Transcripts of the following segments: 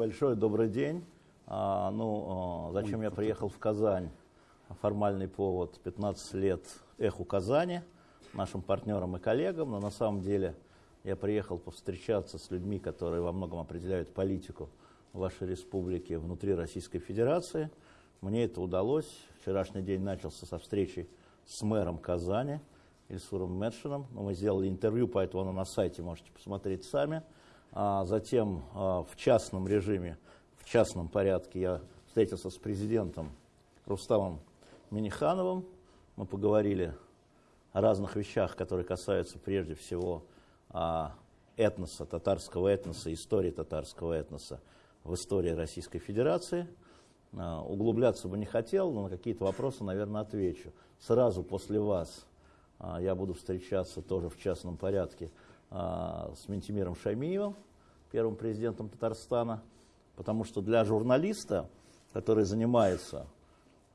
Большое, добрый день. А, ну, а, зачем я приехал в Казань? Формальный повод 15 лет эху Казани, нашим партнерам и коллегам, но на самом деле я приехал повстречаться с людьми, которые во многом определяют политику вашей республики внутри Российской Федерации. Мне это удалось. Вчерашний день начался со встречи с мэром Казани, Ильсуром Медшином. Мы сделали интервью, поэтому оно на сайте можете посмотреть сами. А затем а, в частном режиме, в частном порядке я встретился с президентом Рустамом Минихановым. Мы поговорили о разных вещах, которые касаются прежде всего а, этноса, татарского этноса, истории татарского этноса в истории Российской Федерации. Углубляться бы не хотел, но на какие-то вопросы, наверное, отвечу. Сразу после вас я буду встречаться тоже в частном порядке а, с Ментимиром Шаймиевым, первым президентом Татарстана, потому что для журналиста, который занимается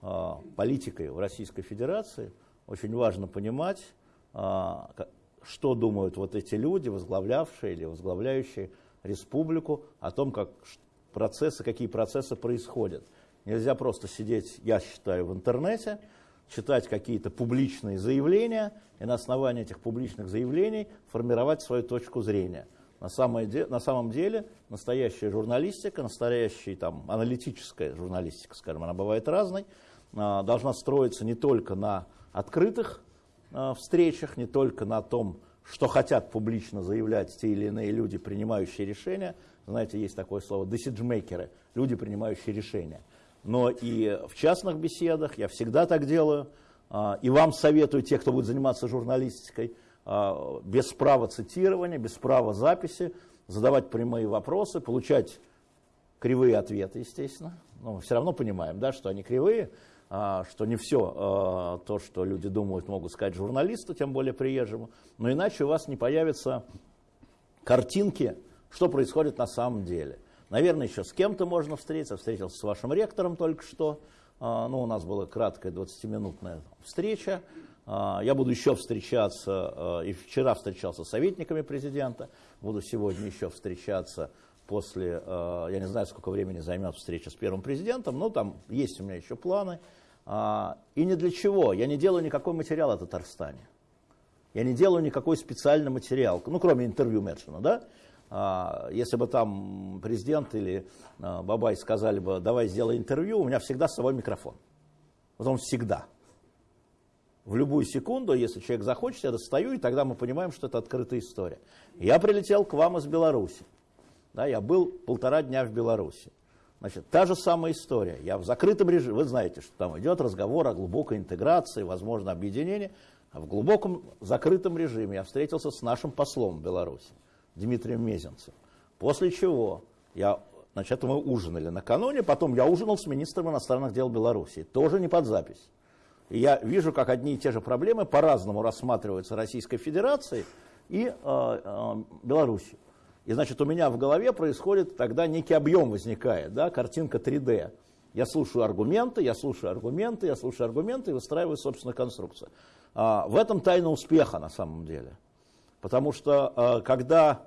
а, политикой в Российской Федерации, очень важно понимать, а, что думают вот эти люди, возглавлявшие или возглавляющие республику, о том, как процессы, какие процессы происходят. Нельзя просто сидеть, я считаю, в интернете, читать какие-то публичные заявления и на основании этих публичных заявлений формировать свою точку зрения. На, самое на самом деле настоящая журналистика, настоящая там, аналитическая журналистика, скажем, она бывает разной, а, должна строиться не только на открытых а, встречах, не только на том, что хотят публично заявлять те или иные люди, принимающие решения. Знаете, есть такое слово decision люди, принимающие решения – но и в частных беседах, я всегда так делаю, а, и вам советую, те, кто будет заниматься журналистикой, без права цитирования, без права записи, задавать прямые вопросы, получать кривые ответы, естественно. Но мы все равно понимаем, да, что они кривые, а, что не все то, что люди думают, могут сказать журналисту, тем более приезжему. Но иначе у вас не появятся картинки, что происходит на самом деле. Наверное, еще с кем-то можно встретиться. Встретился с вашим ректором только что. А, ну, у нас была краткая 20-минутная встреча. А, я буду еще встречаться, а, и вчера встречался с советниками президента, буду сегодня еще встречаться после, я не знаю, сколько времени займет встреча с первым президентом, но там есть у меня еще планы. И ни для чего, я не делаю никакой материал о Татарстане. Я не делаю никакой специальный материал, ну, кроме интервью Медшина, да? А, если бы там президент или а, Бабай сказали бы, давай сделай интервью, у меня всегда с собой микрофон. Вот он всегда. В любую секунду, если человек захочет, я достаю, и тогда мы понимаем, что это открытая история. Я прилетел к вам из Беларуси. Да, я был полтора дня в Беларуси. Значит, та же самая история. Я в закрытом режиме, вы знаете, что там идет разговор о глубокой интеграции, возможно, объединении. А в глубоком закрытом режиме я встретился с нашим послом в Беларуси. Дмитрием Мезенцем. После чего я, значит, мы ужинали накануне, потом я ужинал с министром иностранных дел Беларуси, тоже не под запись. Я вижу, как одни и те же проблемы по-разному рассматриваются Российской Федерацией и э, э, Беларусью. И значит, у меня в голове происходит тогда некий объем возникает, да, картинка 3D. Я слушаю аргументы, я слушаю аргументы, я слушаю аргументы и выстраиваю собственную конструкцию. А, в этом тайна успеха на самом деле. Потому что э, когда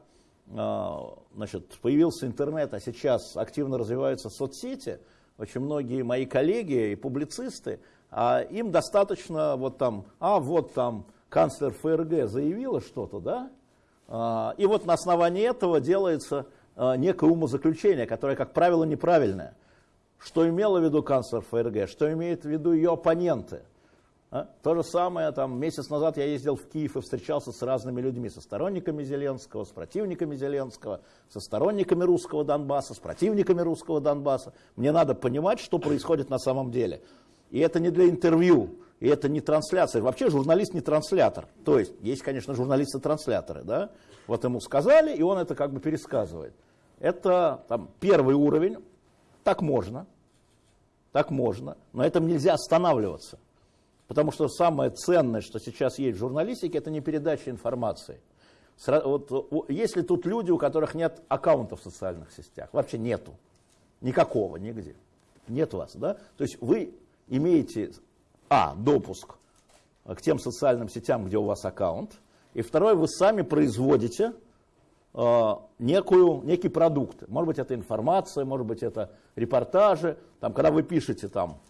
э, значит, появился интернет, а сейчас активно развиваются соцсети, очень многие мои коллеги и публицисты, а им достаточно вот там, а вот там канцлер ФРГ заявила что-то, да, а, и вот на основании этого делается некое умозаключение, которое, как правило, неправильное. Что имела в виду канцлер ФРГ, что имеют в виду ее оппоненты – а? То же самое, там, месяц назад я ездил в Киев и встречался с разными людьми, со сторонниками Зеленского, с противниками Зеленского, со сторонниками русского Донбасса, с противниками русского Донбасса. Мне надо понимать, что происходит на самом деле. И это не для интервью, и это не трансляция. Вообще журналист не транслятор. То есть, есть, конечно, журналисты-трансляторы, да? Вот ему сказали, и он это как бы пересказывает. Это там, первый уровень, так можно, так можно, но этом нельзя останавливаться. Потому что самое ценное, что сейчас есть в журналистике, это не передача информации. Вот, если тут люди, у которых нет аккаунтов в социальных сетях, вообще нету, никакого, нигде, нет вас, да? То есть вы имеете, а, допуск к тем социальным сетям, где у вас аккаунт, и второе, вы сами производите э, некую, некий продукт. Может быть, это информация, может быть, это репортажи. Там, когда вы пишете там,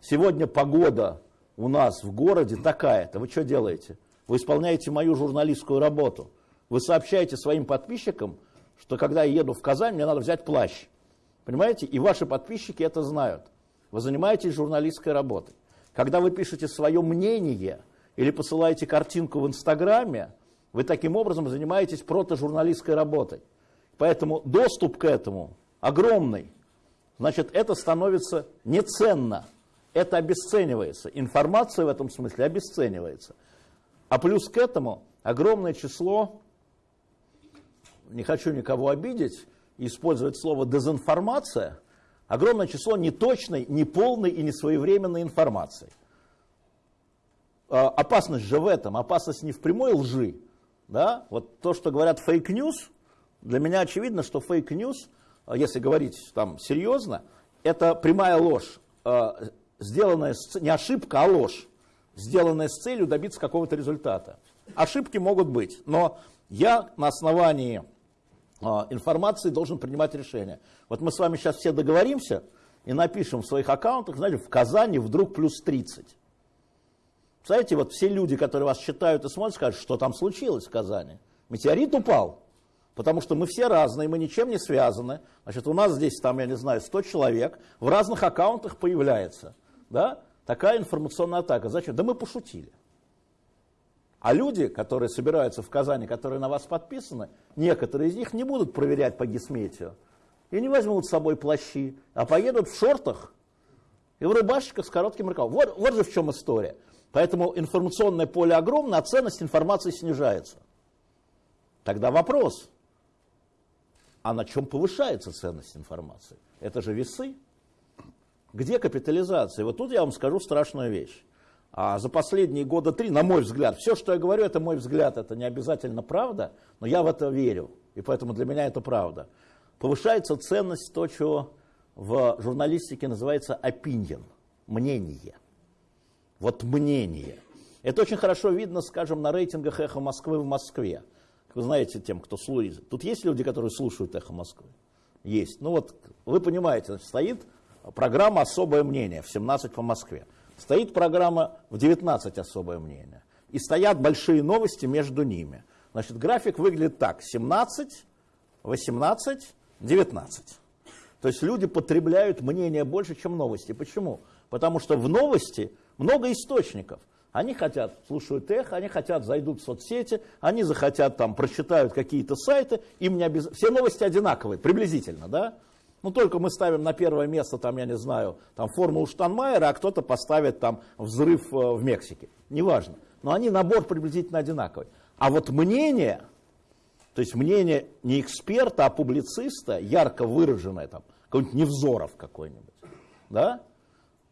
сегодня погода у нас в городе такая-то, вы что делаете? Вы исполняете мою журналистскую работу. Вы сообщаете своим подписчикам, что когда я еду в Казань, мне надо взять плащ. Понимаете? И ваши подписчики это знают. Вы занимаетесь журналистской работой. Когда вы пишете свое мнение или посылаете картинку в Инстаграме, вы таким образом занимаетесь протожурналистской работой. Поэтому доступ к этому огромный. Значит, это становится неценно. Это обесценивается. Информация в этом смысле обесценивается. А плюс к этому огромное число, не хочу никого обидеть, использовать слово дезинформация, огромное число неточной, неполной и несвоевременной информации. А, опасность же в этом, опасность не в прямой лжи. Да? Вот то, что говорят fake news, для меня очевидно, что fake news, а, если говорить там серьезно, это прямая ложь, а, сделанная, не ошибка, а ложь, сделанная с целью добиться какого-то результата. Ошибки могут быть, но я на основании информации должен принимать решения. Вот мы с вами сейчас все договоримся и напишем в своих аккаунтах, знаете, в Казани вдруг плюс 30. Представляете, вот все люди, которые вас читают и смотрят, скажут, что там случилось в Казани. Метеорит упал, потому что мы все разные, мы ничем не связаны. Значит, у нас здесь, там, я не знаю, 100 человек, в разных аккаунтах появляется. Да? Такая информационная атака. Зачем? Да мы пошутили. А люди, которые собираются в Казани, которые на вас подписаны, некоторые из них не будут проверять по гисметию. И не возьмут с собой плащи, а поедут в шортах и в рубашечках с коротким рукавом. Вот, вот же в чем история. Поэтому информационное поле огромное, а ценность информации снижается. Тогда вопрос, а на чем повышается ценность информации? Это же весы. Где капитализация? Вот тут я вам скажу страшную вещь. А за последние года три, на мой взгляд, все, что я говорю, это мой взгляд, это не обязательно правда, но я в это верю, и поэтому для меня это правда. Повышается ценность то, что в журналистике называется opinion, мнение. Вот мнение. Это очень хорошо видно, скажем, на рейтингах «Эхо Москвы» в Москве. Вы знаете тем, кто слушает. Тут есть люди, которые слушают «Эхо Москвы»? Есть. Ну вот, вы понимаете, значит, стоит программа «Особое мнение» в 17 по Москве. Стоит программа в 19 особое мнение. И стоят большие новости между ними. Значит, график выглядит так. 17, 18, 19. То есть люди потребляют мнение больше, чем новости. Почему? Потому что в новости много источников. Они хотят, слушают эхо, они хотят, зайдут в соцсети, они захотят там, прочитают какие-то сайты, им не обяз... все новости одинаковые, приблизительно, да? Ну, только мы ставим на первое место, там, я не знаю, там, формулу Штанмайера, а кто-то поставит там взрыв э, в Мексике. Неважно. Но они набор приблизительно одинаковый. А вот мнение, то есть мнение не эксперта, а публициста, ярко выраженное, там, какой-нибудь Невзоров какой-нибудь, да,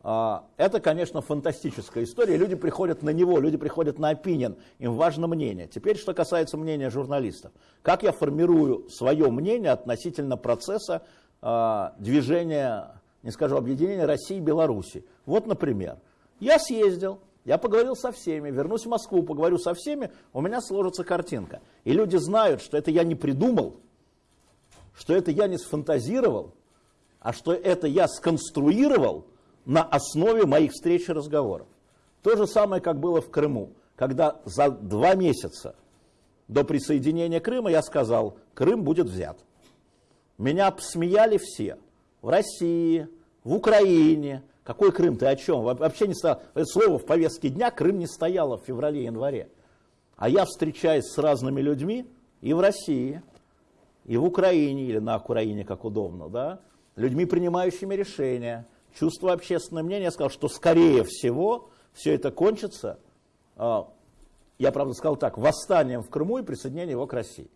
а, это, конечно, фантастическая история. Люди приходят на него, люди приходят на опинион, им важно мнение. Теперь, что касается мнения журналистов. Как я формирую свое мнение относительно процесса э, движения, не скажу объединения России и Беларуси. Вот, например, я съездил, я поговорил со всеми, вернусь в Москву, поговорю со всеми, у меня сложится картинка. И люди знают, что это я не придумал, что это я не сфантазировал, а что это я сконструировал на основе моих встреч и разговоров. То же самое, как было в Крыму, когда за два месяца до присоединения Крыма я сказал, Крым будет взят. Меня смеяли все. В России, в Украине. Какой Крым, ты о чем? Вообще не стояло. Это слово в повестке дня Крым не стояло в феврале-январе. А я встречаюсь с разными людьми и в России, и в Украине, или на Украине, как удобно, да, людьми, принимающими решения, чувство общественного мнения. Я сказал, что скорее всего все это кончится, а, я, правда, сказал так, восстанием в Крыму и присоединением его к России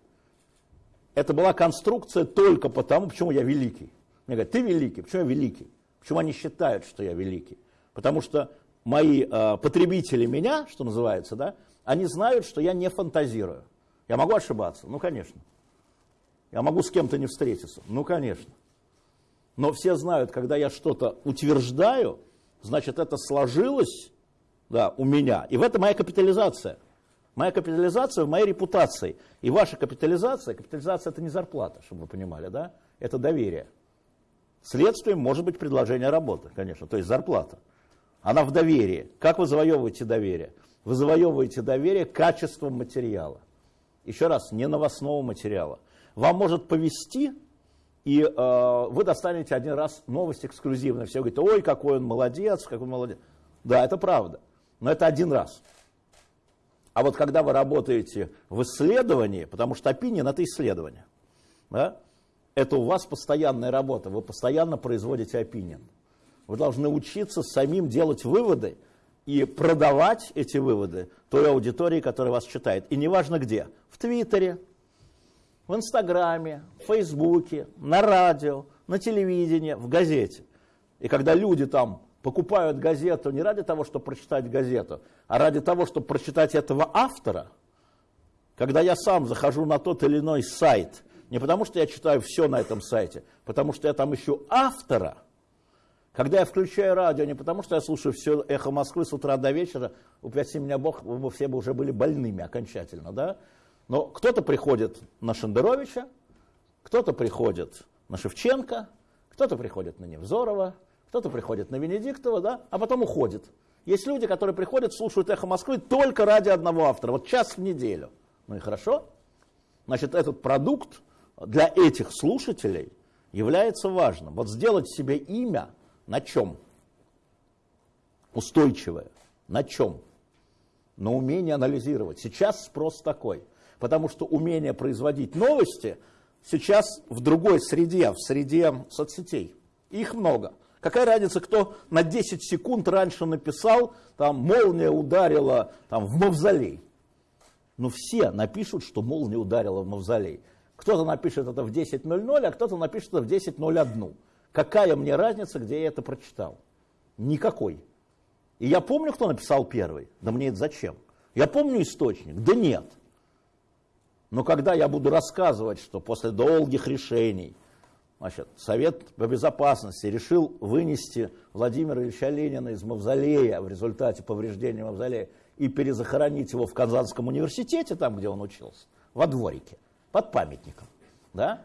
это была конструкция только потому, почему я великий. Мне говорят, ты великий, почему я великий? Почему они считают, что я великий? Потому что мои э, потребители меня, что называется, да, они знают, что я не фантазирую. Я могу ошибаться? Ну, конечно. Я могу с кем-то не встретиться? Ну, конечно. Но все знают, когда я что-то утверждаю, значит, это сложилось да, у меня. И в этом моя капитализация. Моя капитализация в моей репутации. И ваша капитализация, капитализация это не зарплата, чтобы вы понимали, да? Это доверие. Следствием может быть предложение работы, конечно, то есть зарплата. Она в доверии. Как вы завоевываете доверие? Вы завоевываете доверие качеством материала. Еще раз, не новостного материала. Вам может повести, и э, вы достанете один раз новость эксклюзивно. Все говорят, ой, какой он молодец, какой он молодец. Да, это правда, но это один раз. А вот когда вы работаете в исследовании, потому что опинион это исследование, да, это у вас постоянная работа, вы постоянно производите опинион. Вы должны учиться самим делать выводы и продавать эти выводы той аудитории, которая вас читает. И неважно где, в Твиттере, в Инстаграме, в Фейсбуке, на радио, на телевидении, в газете. И когда люди там покупают газету не ради того, чтобы прочитать газету, а ради того, чтобы прочитать этого автора, когда я сам захожу на тот или иной сайт, не потому что я читаю все на этом сайте, потому что я там ищу автора, когда я включаю радио, не потому что я слушаю все эхо Москвы с утра до вечера, упаси меня Бог, вы все бы уже были больными окончательно, да? Но кто-то приходит на Шендеровича, кто-то приходит на Шевченко, кто-то приходит на Невзорова, кто-то приходит на Венедиктова, да, а потом уходит. Есть люди, которые приходят, слушают «Эхо Москвы» только ради одного автора, вот час в неделю. Ну и хорошо. Значит, этот продукт для этих слушателей является важным. Вот сделать себе имя на чем? Устойчивое. На чем? На умении анализировать. Сейчас спрос такой – Потому что умение производить новости сейчас в другой среде, в среде соцсетей. Их много. Какая разница, кто на 10 секунд раньше написал, там молния ударила там, в мавзолей. Ну все напишут, что молния ударила в мавзолей. Кто-то напишет это в 10.00, а кто-то напишет это в 10.01. Какая мне разница, где я это прочитал? Никакой. И я помню, кто написал первый. Да мне это зачем? Я помню источник. Да нет. Но когда я буду рассказывать, что после долгих решений значит, Совет по безопасности решил вынести Владимира Ильича Ленина из мавзолея в результате повреждения мавзолея и перезахоронить его в Казанском университете, там, где он учился, во дворике, под памятником. Да?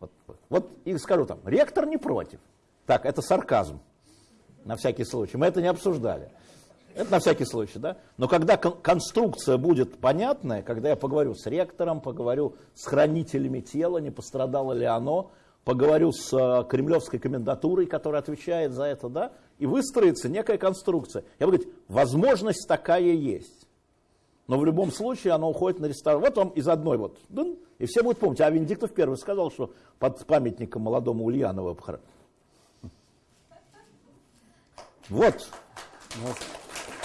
Вот, вот и скажу там, ректор не против. Так, это сарказм, на всякий случай. Мы это не обсуждали. Это на всякий случай, да? Но когда кон конструкция будет понятная, когда я поговорю с ректором, поговорю с хранителями тела, не пострадало ли оно, поговорю с э, кремлевской комендатурой, которая отвечает за это, да, и выстроится некая конструкция. Я буду говорить, возможность такая есть. Но в любом случае она уходит на ресторан. Вот вам из одной вот. И все будут помнить. А Венедиктов первый сказал, что под памятником молодому Ульянову. Вот. вот.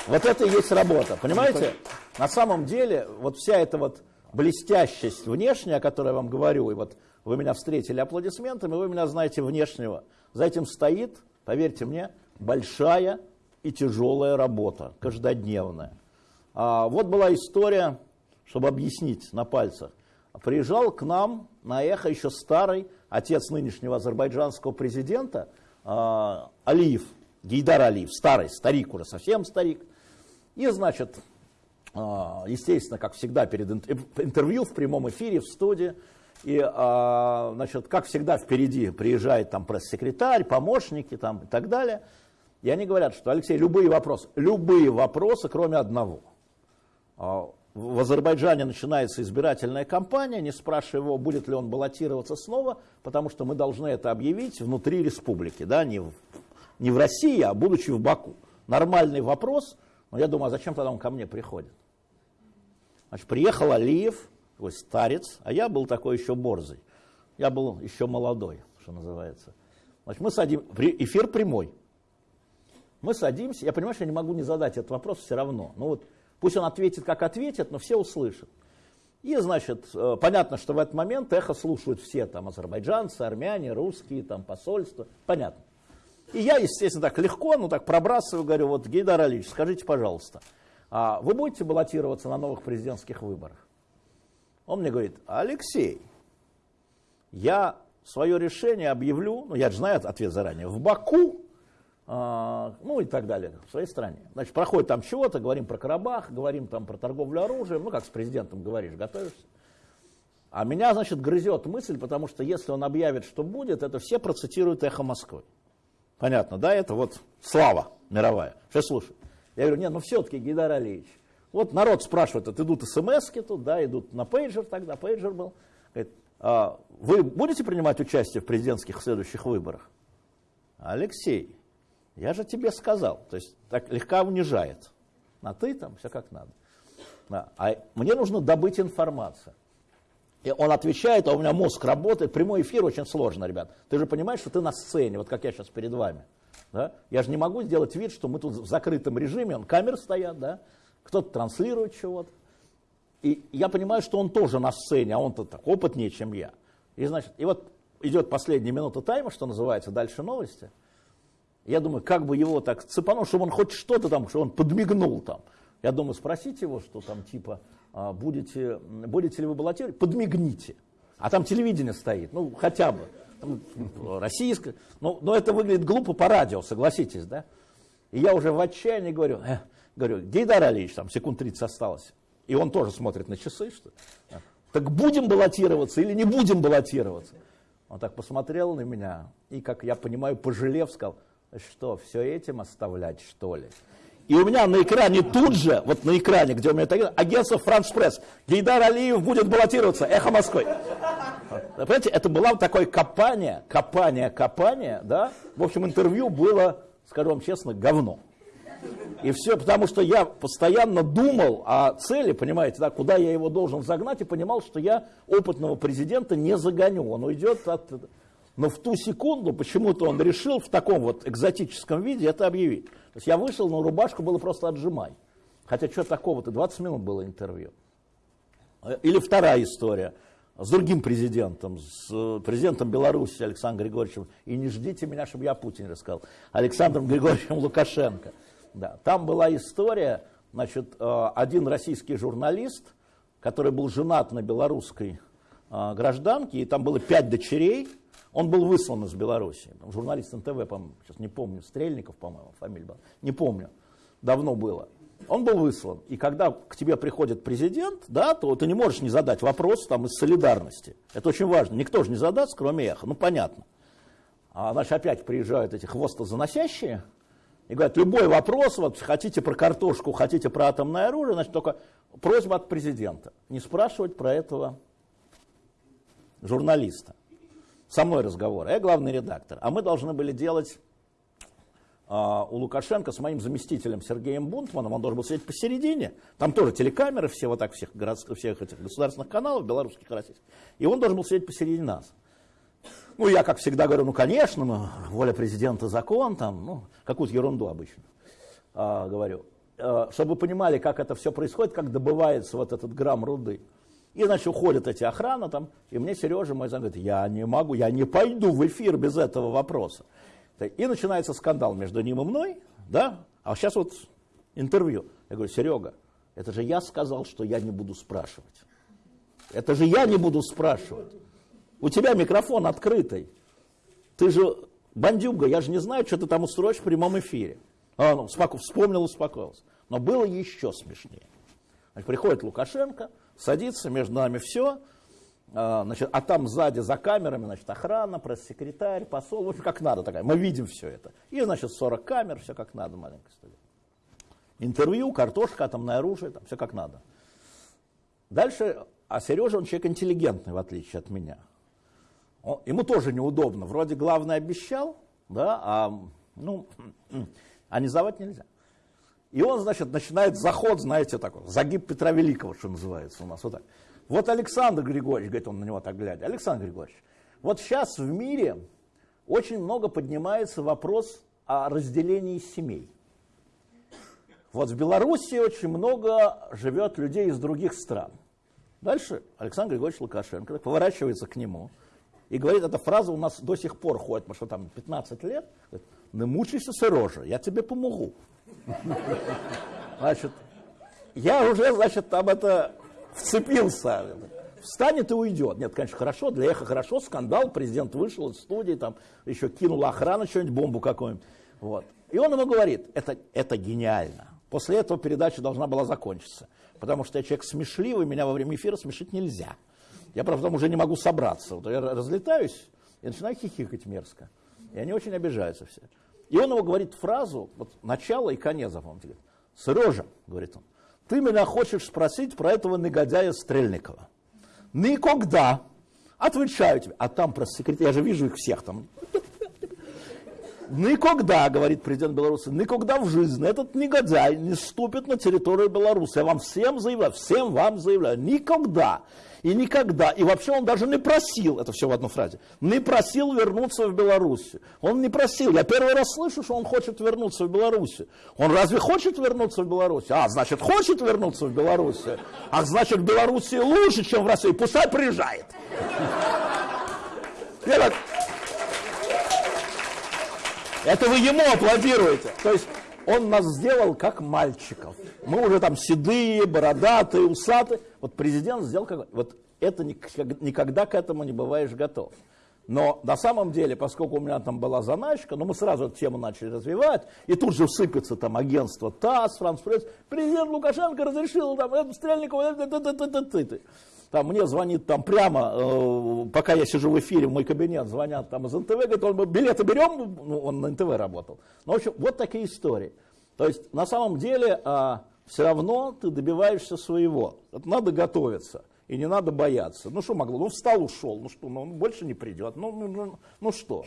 Вот это и есть работа, понимаете? На самом деле, вот вся эта вот блестящесть внешняя, о которой я вам говорю, и вот вы меня встретили аплодисментами, вы меня знаете внешнего. За этим стоит, поверьте мне, большая и тяжелая работа, каждодневная. А вот была история, чтобы объяснить на пальцах. Приезжал к нам на эхо еще старый отец нынешнего азербайджанского президента а, Алиев, Гейдар Алиев, старый, старик уже, совсем старик. И, значит, а, естественно, как всегда, перед интервью в прямом эфире, в студии, и, а, значит, как всегда, впереди приезжает там пресс-секретарь, помощники там, и так далее. И они говорят, что, Алексей, любые вопросы, любые вопросы, кроме одного. А, в Азербайджане начинается избирательная кампания, не спрашивая его, будет ли он баллотироваться снова, потому что мы должны это объявить внутри республики, да, не в, не в России, а будучи в Баку. Нормальный вопрос – но я думаю, а зачем тогда он ко мне приходит? Значит, приехал Алиев, такой старец, а я был такой еще борзый. Я был еще молодой, что называется. Значит, мы садим, эфир прямой. Мы садимся, я понимаю, что я не могу не задать этот вопрос все равно. Ну вот, пусть он ответит, как ответит, но все услышат. И, значит, э, понятно, что в этот момент эхо слушают все, там, азербайджанцы, армяне, русские, там, посольства, понятно. И я, естественно, так легко, ну так пробрасываю, говорю, вот, Гейдар Алиевич, скажите, пожалуйста, а вы будете баллотироваться на новых президентских выборах? Он мне говорит, Алексей, я свое решение объявлю, ну я же знаю ответ заранее, в Баку а, ну и так далее, в своей стране. Значит, проходит там чего-то, говорим про Карабах, говорим там про торговлю оружием, ну как с президентом говоришь, готовишься. А меня, значит, грызет мысль, потому что если он объявит, что будет, это все процитируют «Эхо Москвы». Понятно, да? Это вот слава мировая. Сейчас слушай. Я говорю, нет, ну все-таки, Гейдар Алиевич, вот народ спрашивает, вот идут смс тут, да, идут на пейджер тогда, пейджер был. Говорит, а вы будете принимать участие в президентских следующих выборах? Алексей, я же тебе сказал. То есть так легко унижает. На ты там, все как надо. Да. А мне нужно добыть информацию. И он отвечает, а у меня мозг работает. Прямой эфир очень сложно, ребят. Ты же понимаешь, что ты на сцене, вот как я сейчас перед вами. Да? Я же не могу сделать вид, что мы тут в закрытом режиме, он камеры стоят, да? Кто-то транслирует чего-то. И я понимаю, что он тоже на сцене, а он-то так опытнее, чем я. И, значит, и вот идет последняя минута тайма, что называется, дальше новости. Я думаю, как бы его так цепануть, чтобы он хоть что-то там, чтобы он подмигнул там. Я думаю, спросить его, что там типа, а, будете, будете ли вы баллотировать, подмигните. А там телевидение стоит, ну хотя бы. Там, российское. Но, но это выглядит глупо по радио, согласитесь, да? И я уже в отчаянии говорю, э, говорю, Гейдар Алиевич, там секунд 30 осталось. И он тоже смотрит на часы, что так будем баллотироваться или не будем баллотироваться? Он так посмотрел на меня и, как я понимаю, пожалев, сказал, что, все этим оставлять, что ли? И у меня на экране тут же, вот на экране, где у меня это агентство «Франс Пресс», Гейдар Алиев будет баллотироваться, «Эхо Москвы». Понимаете, это было такое копание, копание, копание, да? В общем, интервью было, скажу вам честно, говно. И все потому, что я постоянно думал о цели, понимаете, да, куда я его должен загнать, и понимал, что я опытного президента не загоню. Он уйдет от... Но в ту секунду почему-то он решил в таком вот экзотическом виде это объявить. То есть я вышел, но рубашку было просто отжимай. Хотя что такого-то, 20 минут было интервью. Или вторая история с другим президентом, с э, президентом Беларуси Александром Григорьевичем. И не ждите меня, чтобы я Путин рассказал. Александром Григорьевичем Лукашенко. Да. Там была история, значит, э, один российский журналист, который был женат на белорусской э, гражданке, и там было пять дочерей, он был выслан из Беларуси. Журналист НТВ, по сейчас не помню, Стрельников, по-моему, фамилия была, не помню, давно было. Он был выслан. И когда к тебе приходит президент, да, то ты не можешь не задать вопрос там, из солидарности. Это очень важно. Никто же не задаст, кроме эхо. Ну, понятно. А, значит, опять приезжают эти хвостозаносящие, и говорят, любой вопрос, вот хотите про картошку, хотите про атомное оружие, значит, только просьба от президента. Не спрашивать про этого журналиста. Со мной разговор. Я главный редактор. А мы должны были делать а, у Лукашенко с моим заместителем Сергеем Бунтманом, он должен был сидеть посередине, там тоже телекамеры, все вот так, всех, городских, всех этих государственных каналов, белорусских и российских, и он должен был сидеть посередине нас. Ну, я, как всегда, говорю, ну, конечно, ну, воля президента закон, там, ну, какую-то ерунду обычно а, говорю. А, чтобы вы понимали, как это все происходит, как добывается вот этот грамм руды. И, значит, уходят эти охрана там, и мне Сережа мой зам говорит, я не могу, я не пойду в эфир без этого вопроса. И начинается скандал между ним и мной, да, а сейчас вот интервью. Я говорю, Серега, это же я сказал, что я не буду спрашивать. Это же я не буду спрашивать. У тебя микрофон открытый. Ты же бандюга, я же не знаю, что ты там устроишь в прямом эфире. А, ну, вспомнил, успокоился. Но было еще смешнее. Значит, приходит Лукашенко, садится, между нами все, а, значит, а там сзади за камерами, значит, охрана, пресс-секретарь, посол, в общем, как надо такая, мы видим все это. И, значит, 40 камер, все как надо, маленькая студия. Интервью, картошка, атомное оружие, там все как надо. Дальше, а Сережа, он человек интеллигентный, в отличие от меня. Он, ему тоже неудобно. Вроде главный обещал, да, а ну, а не сдавать нельзя. И он, значит, начинает заход, знаете, такой, загиб Петра Великого, что называется у нас, вот так. Вот Александр Григорьевич, говорит он на него так глядя, Александр Григорьевич, вот сейчас в мире очень много поднимается вопрос о разделении семей. Вот в Беларуси очень много живет людей из других стран. Дальше Александр Григорьевич Лукашенко поворачивается к нему – и говорит, эта фраза у нас до сих пор ходит, потому что там 15 лет. Говорит, не мучайся, Сережа, я тебе помогу. Значит, я уже, значит, там это вцепился. Встанет и уйдет. Нет, конечно, хорошо, для эхо хорошо, скандал, президент вышел из студии, там еще кинул охрана что-нибудь, бомбу какую-нибудь. Вот. И он ему говорит, это, это гениально. После этого передача должна была закончиться. Потому что я человек смешливый, меня во время эфира смешить нельзя. Я, правда, там уже не могу собраться. Вот я разлетаюсь и начинаю хихикать мерзко. И они очень обижаются все. И он ему говорит фразу, вот начало и конец запомните. Сережа, говорит он, ты меня хочешь спросить про этого негодяя Стрельникова. Никогда. Отвечаю тебе. А там про секретарь, я же вижу их всех там. Никогда, говорит президент Беларуси, никогда в жизни этот негодяй не ступит на территорию Беларуси. Я вам всем заявляю, всем вам заявляю, никогда и никогда. И вообще он даже не просил, это все в одной фразе, не просил вернуться в Беларусь. Он не просил. Я первый раз слышу, что он хочет вернуться в Беларусь. Он разве хочет вернуться в Беларусь? А, значит, хочет вернуться в Беларусь. А значит, в Беларуси лучше, чем в России. Пускай приезжает. Это вы ему аплодируете. То есть он нас сделал как мальчиков. Мы уже там седые, бородатые, усатые. Вот президент сделал как... Вот это никогда к этому не бываешь готов. Но на самом деле, поскольку у меня там была заначка, ну мы сразу эту тему начали развивать, и тут же сыпется там агентство ТАСС, Франс Пресс, президент Лукашенко разрешил там Стрельникова, там мне звонит там прямо, э, пока я сижу в эфире, в мой кабинет, звонят там из НТВ, говорят, он, билеты берем, ну, он на НТВ работал. Ну, в общем, вот такие истории. То есть, на самом деле, э, все равно ты добиваешься своего. Это надо готовиться. И не надо бояться. Ну что могло? Ну встал, ушел. Ну что, ну он больше не придет. Ну, ну, ну, ну что?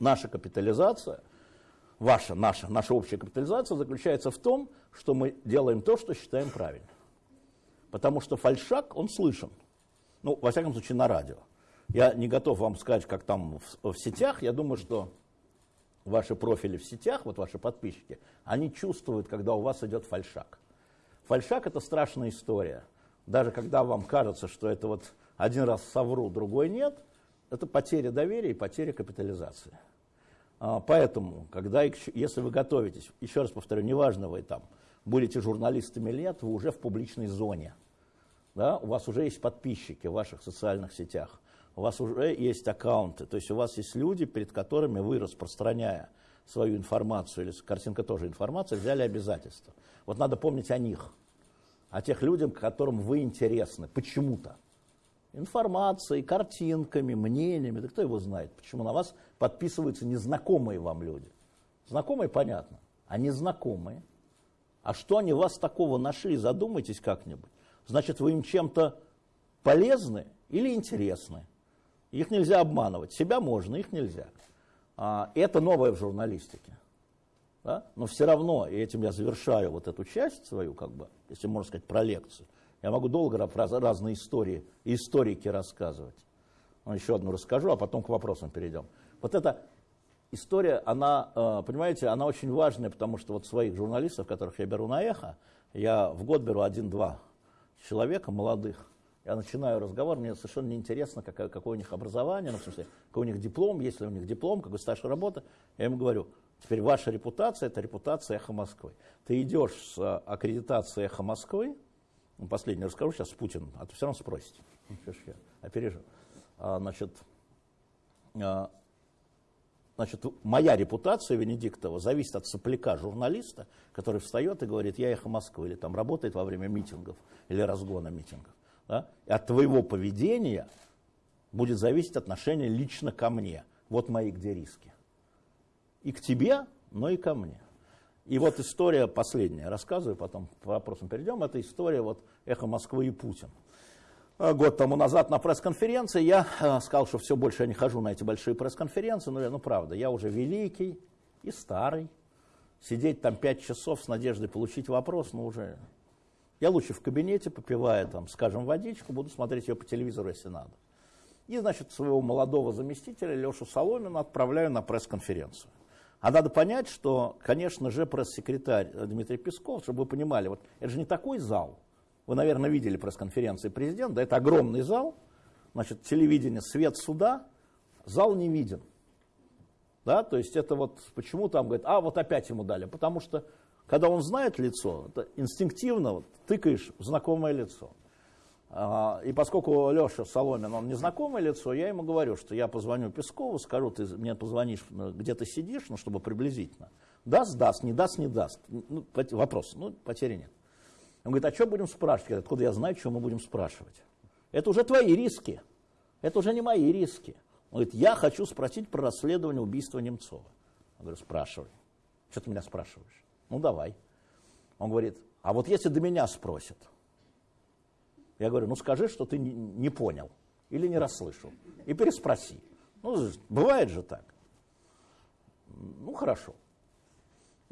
Наша капитализация, ваша, наша, наша общая капитализация заключается в том, что мы делаем то, что считаем правильным. Потому что фальшак, он слышен. Ну, во всяком случае, на радио. Я не готов вам сказать, как там в, в сетях. Я думаю, что ваши профили в сетях, вот ваши подписчики, они чувствуют, когда у вас идет фальшак. Фальшак – это страшная история. Даже когда вам кажется, что это вот один раз совру, другой нет, это потеря доверия и потеря капитализации. А, поэтому, когда, если вы готовитесь, еще раз повторю, неважно вы там, будете журналистами или нет, вы уже в публичной зоне да, у вас уже есть подписчики в ваших социальных сетях, у вас уже есть аккаунты, то есть у вас есть люди, перед которыми вы, распространяя свою информацию, или картинка тоже информация, взяли обязательства. Вот надо помнить о них, о тех людях, которым вы интересны, почему-то. Информацией, картинками, мнениями, да кто его знает, почему на вас подписываются незнакомые вам люди. Знакомые, понятно, а незнакомые. А что они вас такого нашли, задумайтесь как-нибудь значит, вы им чем-то полезны или интересны. Их нельзя обманывать. Себя можно, их нельзя. А, это новое в журналистике. Да? Но все равно, и этим я завершаю вот эту часть свою, как бы, если можно сказать, про лекцию. Я могу долго про разные истории, историки рассказывать. Но еще одну расскажу, а потом к вопросам перейдем. Вот эта история, она, э, понимаете, она очень важная, потому что вот своих журналистов, которых я беру на эхо, я в год беру один-два человека, молодых, я начинаю разговор, мне совершенно неинтересно, какое, какое у них образование, ну, в смысле, какой у них диплом, есть ли у них диплом, какой стаж работы. Я ему говорю, теперь ваша репутация – это репутация «Эхо Москвы». Ты идешь с а, аккредитацией «Эхо Москвы», ну, последний расскажу сейчас Путин, а то все равно спросите. Ну, я опережу. А, значит, а, Значит, моя репутация Венедиктова зависит от сопляка журналиста, который встает и говорит, я эхо Москвы, или там работает во время митингов, или разгона митингов. Да? И от твоего поведения будет зависеть отношение лично ко мне. Вот мои где риски. И к тебе, но и ко мне. И вот история последняя, рассказываю, потом по вопросам перейдем. Это история вот «Эхо Москвы» и Путин. Э, год тому назад на пресс-конференции я э, сказал, что все больше я не хожу на эти большие пресс-конференции, но ну правда, я уже великий и старый. Сидеть там пять часов с надеждой получить вопрос, ну уже... Я лучше в кабинете, попивая там, скажем, водичку, буду смотреть ее по телевизору, если надо. И, значит, своего молодого заместителя Лешу Соломина отправляю на пресс-конференцию. А надо понять, что, конечно же, пресс-секретарь Дмитрий Песков, чтобы вы понимали, вот это же не такой зал, вы, наверное, видели пресс-конференции президента. Это огромный зал, значит, телевидение, свет суда, зал не виден. Да, то есть это вот почему там говорит, а вот опять ему дали, потому что когда он знает лицо, это инстинктивно вот, тыкаешь в знакомое лицо. А, и поскольку Леша Соломин, он незнакомое лицо, я ему говорю, что я позвоню Пескову, скажу, ты мне позвонишь, ну, где ты сидишь, ну, чтобы приблизительно. Даст, даст, не даст, не даст. Ну, вопрос, ну, потери нет. Он говорит, а что будем спрашивать? Откуда я знаю, что мы будем спрашивать? Это уже твои риски. Это уже не мои риски. Он говорит, я хочу спросить про расследование убийства Немцова. Я говорю, спрашивай. Что ты меня спрашиваешь? Ну, давай. Он говорит, а вот если до меня спросят, я говорю, ну скажи, что ты не, понял или не расслышал. И переспроси. Ну, бывает же так. Ну, хорошо.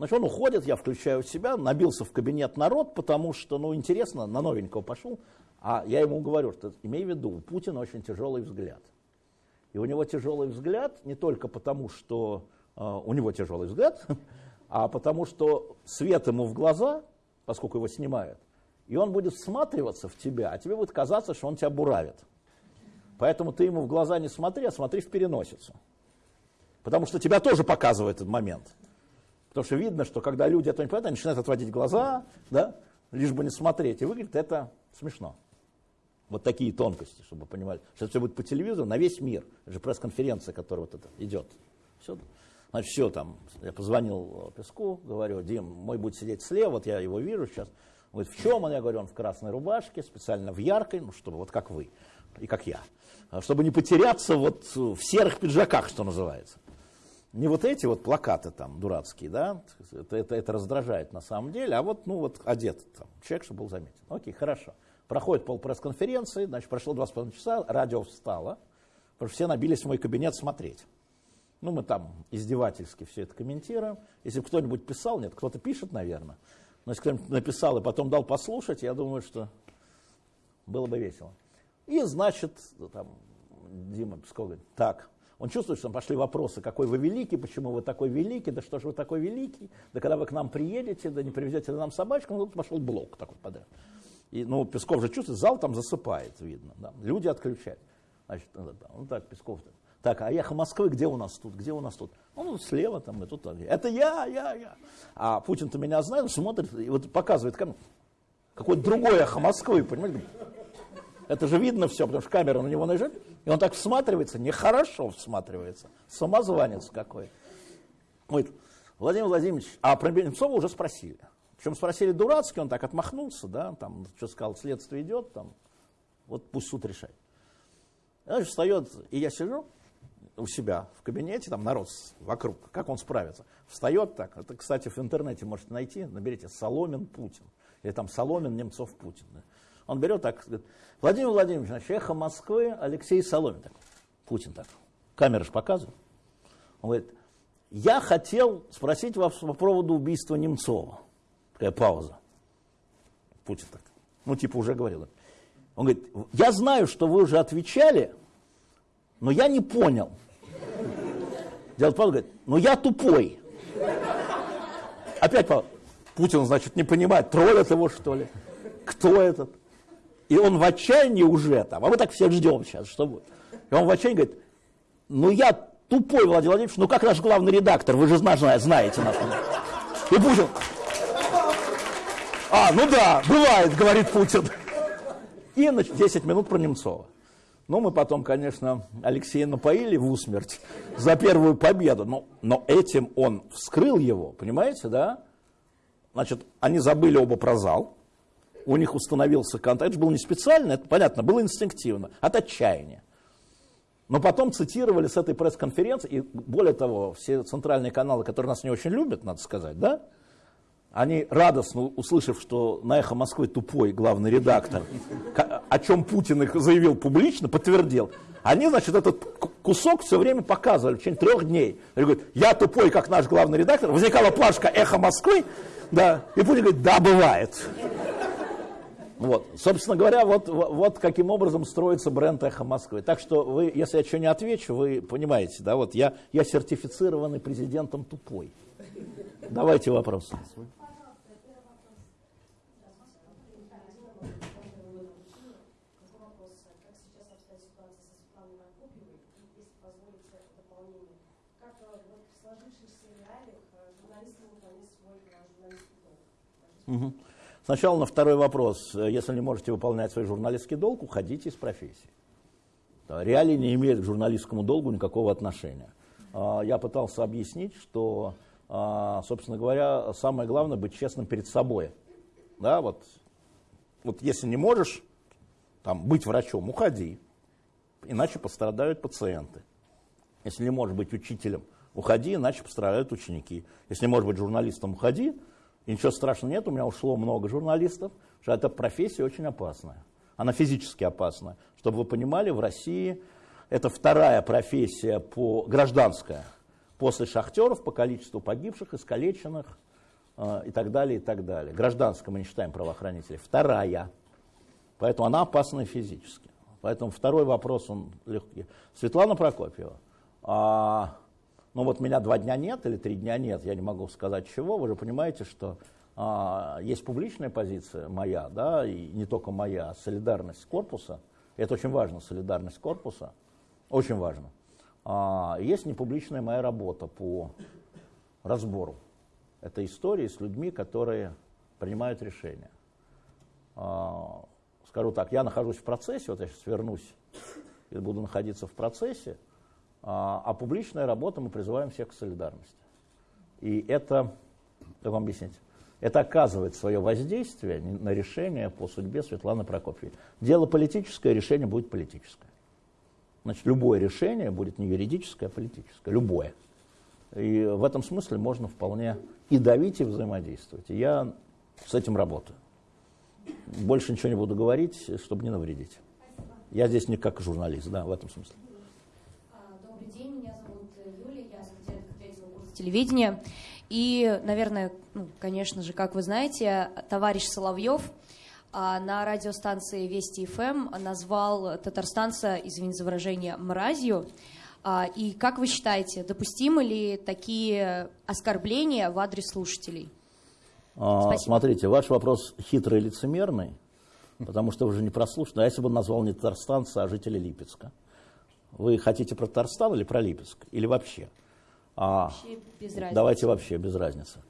Значит, он уходит, я включаю себя, набился в кабинет народ, потому что, ну, интересно, на новенького пошел. А я ему говорю, что имей в виду, у Путина очень тяжелый взгляд. И у него тяжелый взгляд не только потому, что э, у него тяжелый взгляд, а потому что свет ему в глаза, поскольку его снимают, и он будет всматриваться в тебя, а тебе будет казаться, что он тебя буравит. Поэтому ты ему в глаза не смотри, а смотри в переносицу. Потому что тебя тоже показывает этот момент. Потому что видно, что когда люди это не понимают, они начинают отводить глаза, да, лишь бы не смотреть. И выглядит это смешно. Вот такие тонкости, чтобы вы понимали. Сейчас все будет по телевизору на весь мир. Это же пресс-конференция, которая вот это идет. Все. Значит, все там. Я позвонил Песку, говорю, Дим, мой будет сидеть слева, вот я его вижу сейчас. Он говорит, в чем он? Я говорю, он в красной рубашке, специально в яркой, ну, чтобы вот как вы и как я. Чтобы не потеряться вот в серых пиджаках, что называется. Не вот эти вот плакаты там дурацкие, да, это, это, это раздражает на самом деле, а вот, ну, вот одет там, человек, чтобы был заметен. Окей, хорошо. Проходит пол пресс-конференции, значит, прошло два с половиной часа, радио встало, потому что все набились в мой кабинет смотреть. Ну, мы там издевательски все это комментируем. Если кто-нибудь писал, нет, кто-то пишет, наверное. Но если кто-нибудь написал и потом дал послушать, я думаю, что было бы весело. И, значит, там, Дима Песков говорит, так, он чувствует, что там пошли вопросы, какой вы великий, почему вы такой великий, да что же вы такой великий, да когда вы к нам приедете, да не привезете нам собачку, ну, тут пошел блок такой подряд. И, ну, Песков же чувствует, зал там засыпает, видно, да, люди отключают. Значит, ну так, Песков, так, а эхо Москвы где у нас тут, где у нас тут? Ну, слева там, и тут. Это я, я, я. А Путин-то меня знает, смотрит и вот показывает камеру. Какое-то другое эхо Москвы, понимаете? Это же видно все, потому что камера на него наезжает, и он так всматривается, нехорошо всматривается. Самозванец какой. Говорит, Владимир Владимирович, а про Немцова уже спросили. Причем спросили дурацкий, он так отмахнулся, да, там, что сказал, следствие идет, там, вот пусть суд решает. Значит, встает, и я сижу, у себя в кабинете, там народ вокруг, как он справится. Встает так, это, кстати, в интернете можете найти, наберите Соломин Путин, или там Соломин Немцов Путин. Он берет так, говорит, Владимир Владимирович, значит, эхо Москвы, Алексей Соломин. Так, Путин так, камера же показывает. Он говорит, я хотел спросить вас по поводу убийства Немцова. Такая пауза. Путин так, ну типа уже говорил. Он говорит, я знаю, что вы уже отвечали, но я не понял. Дядя Павел говорит, ну я тупой. Опять Павел, Путин, значит, не понимает, троллят его, что ли? Кто этот? И он в отчаянии уже там, а мы так всех ждем сейчас, что будет. И он в отчаянии говорит, ну я тупой, Владимир Владимирович, ну как наш главный редактор, вы же знаете нас. И Путин, а, ну да, бывает, говорит Путин. И значит, 10 минут про Немцова. Ну, мы потом, конечно, Алексея напоили в усмерть за первую победу, но, но этим он вскрыл его, понимаете, да? Значит, они забыли оба про зал, у них установился контакт, это было не специально, это понятно, было инстинктивно, от отчаяния. Но потом цитировали с этой пресс-конференции, и более того, все центральные каналы, которые нас не очень любят, надо сказать, да, они радостно, услышав, что на «Эхо Москвы» тупой главный редактор, о чем Путин их заявил публично, подтвердил, они, значит, этот кусок все время показывали в течение трех дней. Они говорят, я тупой, как наш главный редактор. Возникала плашка «Эхо Москвы», да, и Путин говорит, да, бывает. Вот. Собственно говоря, вот, вот каким образом строится бренд «Эхо Москвы». Так что вы, если я что не отвечу, вы понимаете, да, вот я, я сертифицированный президентом тупой. Давайте вопросы. Сначала на второй вопрос. Если не можете выполнять свой журналистский долг, уходите из профессии. Реалии не имеют к журналистскому долгу никакого отношения. А, я пытался объяснить, что, а, собственно говоря, самое главное быть честным перед собой. Да, вот, вот если не можешь там, быть врачом, уходи, иначе пострадают пациенты. Если не можешь быть учителем, уходи, иначе пострадают ученики. Если не можешь быть журналистом, уходи. И ничего страшного нет, у меня ушло много журналистов, что эта профессия очень опасная. Она физически опасна. Чтобы вы понимали, в России это вторая профессия по, гражданская, после шахтеров по количеству погибших, искалеченных э, и так далее, и так далее. Гражданская мы не считаем правоохранителей. Вторая. Поэтому она опасна физически. Поэтому второй вопрос, он легкий. Светлана Прокопьева. А, ну вот меня два дня нет или три дня нет, я не могу сказать чего. Вы же понимаете, что а, есть публичная позиция моя, да, и не только моя, а солидарность корпуса. Это очень важно, солидарность корпуса. Очень важно. А, есть непубличная моя работа по разбору этой истории с людьми, которые принимают решения. А, скажу так, я нахожусь в процессе, вот я сейчас вернусь и буду находиться в процессе, а, а публичная работа мы призываем всех к солидарности. И это, как вам объяснить, это оказывает свое воздействие на решение по судьбе Светланы Прокопьевой. Дело политическое, решение будет политическое. Значит, любое решение будет не юридическое, а политическое. Любое. И в этом смысле можно вполне и давить, и взаимодействовать. И я с этим работаю. Больше ничего не буду говорить, чтобы не навредить. Я здесь не как журналист, да, в этом смысле. Телевидения. И, наверное, ну, конечно же, как вы знаете, товарищ Соловьев а на радиостанции Вести ФМ назвал татарстанца, извините за выражение, мразью. А, и как вы считаете, допустимы ли такие оскорбления в адрес слушателей? А, смотрите, ваш вопрос хитрый и лицемерный, потому что вы же не прослушали. А если бы он назвал не татарстанца, а жителя Липецка? Вы хотите про Татарстан или про Липецк? Или вообще? А, вообще. Давайте вообще, без разницы.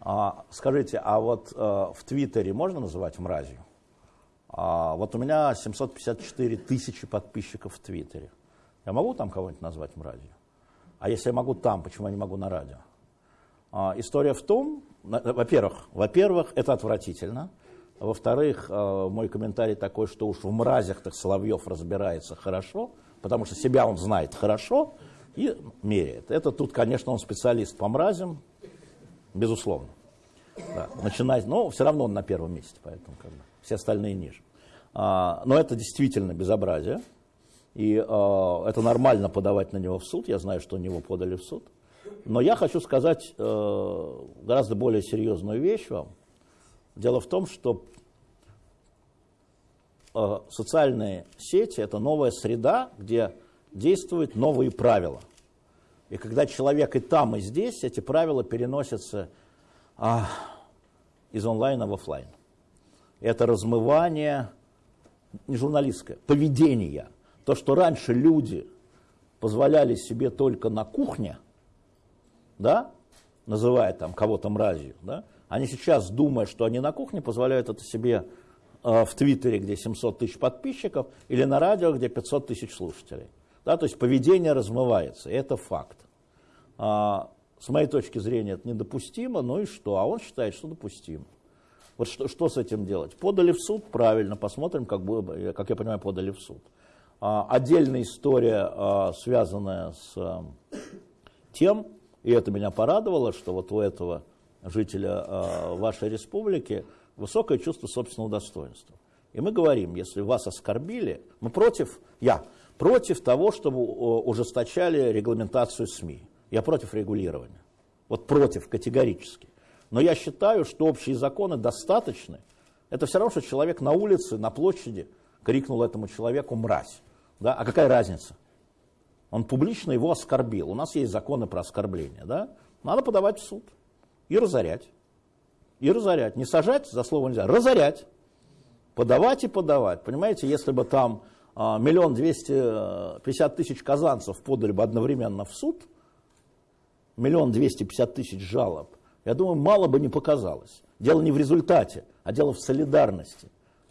А, скажите, а вот а, в Твиттере можно называть мразью? А, вот у меня 754 тысячи подписчиков в Твиттере. Я могу там кого-нибудь назвать мразью? А если я могу там, почему я не могу на радио? А, история в том, во-первых, во-первых, это отвратительно. Во-вторых, а, мой комментарий такой, что уж в мразях-то Соловьев разбирается хорошо, потому что себя он знает хорошо и меряет. Это тут, конечно, он специалист по мразям, безусловно. Да, начинать, но все равно он на первом месте, поэтому как бы, все остальные ниже. А, но это действительно безобразие, и а, это нормально подавать на него в суд, я знаю, что на него подали в суд. Но я хочу сказать э, гораздо более серьезную вещь вам. Дело в том, что э, социальные сети – это новая среда, где действуют новые правила. И когда человек и там, и здесь, эти правила переносятся а, из онлайна в офлайн. Это размывание, не журналистское, поведение. То, что раньше люди позволяли себе только на кухне, да, называя там кого-то мразью, да, они сейчас, думая, что они на кухне, позволяют это себе э, в Твиттере, где 700 тысяч подписчиков, или на радио, где 500 тысяч слушателей. Да, то есть поведение размывается, это факт. А, с моей точки зрения это недопустимо, ну и что? А он считает, что допустимо. Вот что, что с этим делать? Подали в суд, правильно, посмотрим, как, бы, как я понимаю, подали в суд. А, отдельная история, а, связанная с а, тем, и это меня порадовало, что вот у этого жителя а, вашей республики высокое чувство собственного достоинства. И мы говорим, если вас оскорбили, мы против, я, против того, чтобы ужесточали регламентацию СМИ. Я против регулирования. Вот против категорически. Но я считаю, что общие законы достаточны. Это все равно, что человек на улице, на площади крикнул этому человеку «мразь». Да? А какая разница? Он публично его оскорбил. У нас есть законы про оскорбление. Да? Надо подавать в суд и разорять. И разорять. Не сажать, за слово нельзя, разорять. Подавать и подавать. Понимаете, если бы там миллион двести пятьдесят тысяч казанцев подали бы одновременно в суд, миллион двести пятьдесят тысяч жалоб, я думаю, мало бы не показалось. Дело не в результате, а дело в солидарности.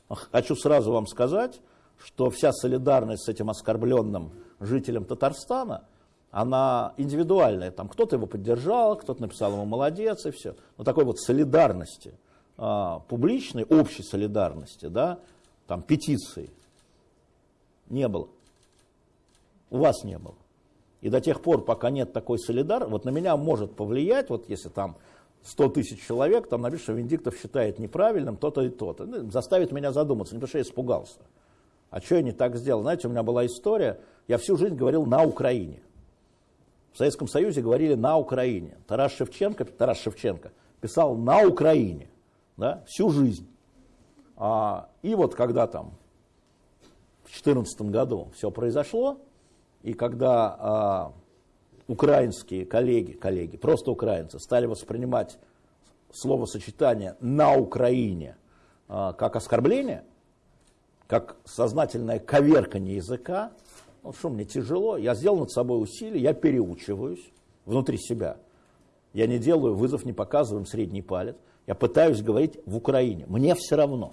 Хочу сразу вам сказать, что вся солидарность с этим оскорбленным жителем Татарстана, она индивидуальная. Там кто-то его поддержал, кто-то написал ему молодец и все. Но такой вот солидарности, а, публичной, общей солидарности, да, там петиции не было. У вас не было. И до тех пор, пока нет такой солидарности, вот на меня может повлиять, вот если там 100 тысяч человек, там напишут, что Венедиктов считает неправильным то-то и то-то. Ну, заставит меня задуматься, не потому что я испугался. А что я не так сделал? Знаете, у меня была история, я всю жизнь говорил на Украине. В Советском Союзе говорили на Украине. Тарас Шевченко, Тарас Шевченко писал на Украине да, всю жизнь. А, и вот когда там 2014 году все произошло, и когда а, украинские коллеги, коллеги, просто украинцы, стали воспринимать словосочетание «на Украине» а, как оскорбление, как сознательное коверкание языка, ну что, мне тяжело, я сделал над собой усилие, я переучиваюсь внутри себя. Я не делаю вызов, не показываем средний палец. Я пытаюсь говорить в Украине. Мне все равно.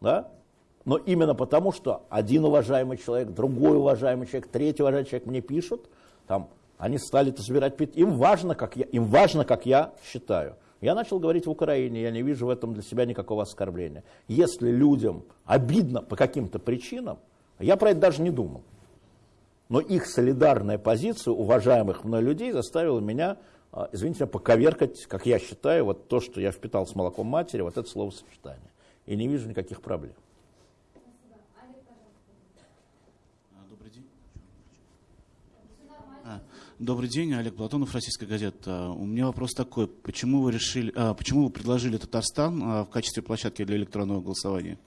Да? Но именно потому, что один уважаемый человек, другой уважаемый человек, третий уважаемый человек мне пишут, там, они стали собирать, им важно, как я, им важно, как я считаю. Я начал говорить в Украине, я не вижу в этом для себя никакого оскорбления. Если людям обидно по каким-то причинам, я про это даже не думал. Но их солидарная позиция уважаемых мной людей заставила меня, а, извините, поковеркать, как я считаю, вот то, что я впитал с молоком матери, вот это словосочетание. И не вижу никаких проблем. Добрый день, Олег Платонов, Российская газета. У меня вопрос такой. Почему вы, решили, а, почему вы предложили Татарстан а, в качестве площадки для электронного голосования?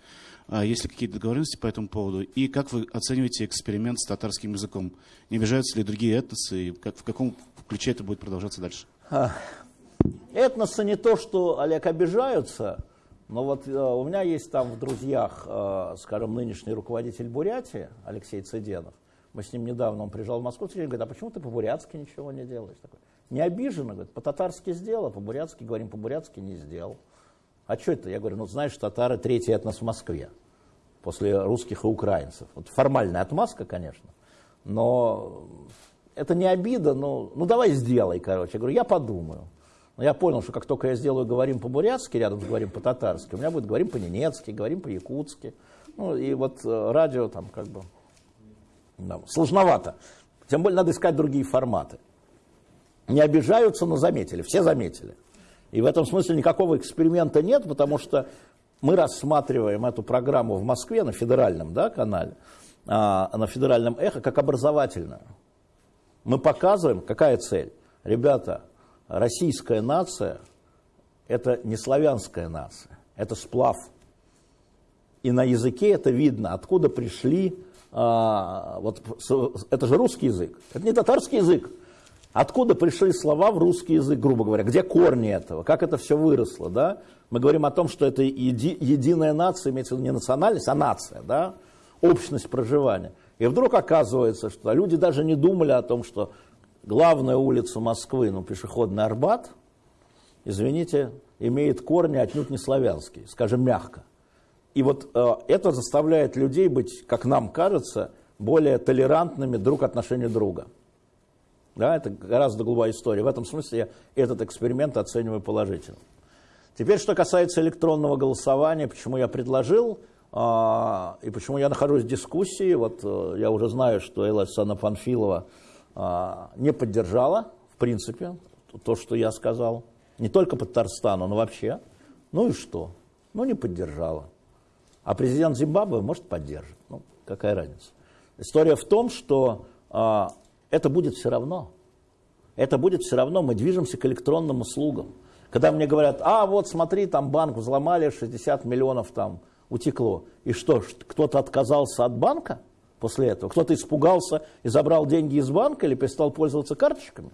А, есть ли какие-то договоренности по этому поводу? И как вы оцениваете эксперимент с татарским языком? Не обижаются ли другие этносы? И как, в каком ключе это будет продолжаться дальше? Этносы не то, что, Олег, обижаются, но вот э, у меня есть там в друзьях, э, скажем, нынешний руководитель Бурятии, Алексей Цыденов. Мы с ним недавно, он приезжал в Москву, и говорит, а почему ты по-бурятски ничего не делаешь? Такой, не обиженно, говорит, по-татарски сделал, а по-бурятски, говорим, по-бурятски не сделал. А что это? Я говорю, ну знаешь, татары третий этнос в Москве, после русских и украинцев. Вот формальная отмазка, конечно, но это не обида, но ну давай сделай, короче. Я говорю, я подумаю. Но я понял, что как только я сделаю говорим по-бурятски, рядом с говорим по-татарски, у меня будет говорим по-ненецки, говорим по-якутски. Ну и вот э, радио там как бы сложновато. Тем более надо искать другие форматы. Не обижаются, но заметили, все заметили. И в этом смысле никакого эксперимента нет, потому что мы рассматриваем эту программу в Москве на федеральном да, канале, а, на федеральном эхо, как образовательную. Мы показываем, какая цель. Ребята, российская нация – это не славянская нация, это сплав. И на языке это видно, откуда пришли а, вот это же русский язык, это не татарский язык. Откуда пришли слова в русский язык, грубо говоря? Где корни этого? Как это все выросло? Да? Мы говорим о том, что это еди, единая нация, имеется в виду не национальность, а нация, да? общность проживания. И вдруг оказывается, что люди даже не думали о том, что главная улица Москвы, ну, пешеходный Арбат, извините, имеет корни отнюдь не славянские, скажем, мягко. И вот э, это заставляет людей быть, как нам кажется, более толерантными друг отношению друга. Да, это гораздо глубокая история. В этом смысле я этот эксперимент оцениваю положительно. Теперь, что касается электронного голосования, почему я предложил э, и почему я нахожусь в дискуссии. Вот э, я уже знаю, что Элла Александровна Панфилова э, не поддержала, в принципе, то, что я сказал. Не только по Татарстану, но вообще. Ну и что? Ну не поддержала. А президент Зимбабве, может, поддержит. Ну, какая разница? История в том, что а, это будет все равно. Это будет все равно. Мы движемся к электронным услугам. Когда мне говорят, а вот смотри, там банк взломали, 60 миллионов там утекло. И что, кто-то отказался от банка после этого? Кто-то испугался и забрал деньги из банка или перестал пользоваться карточками?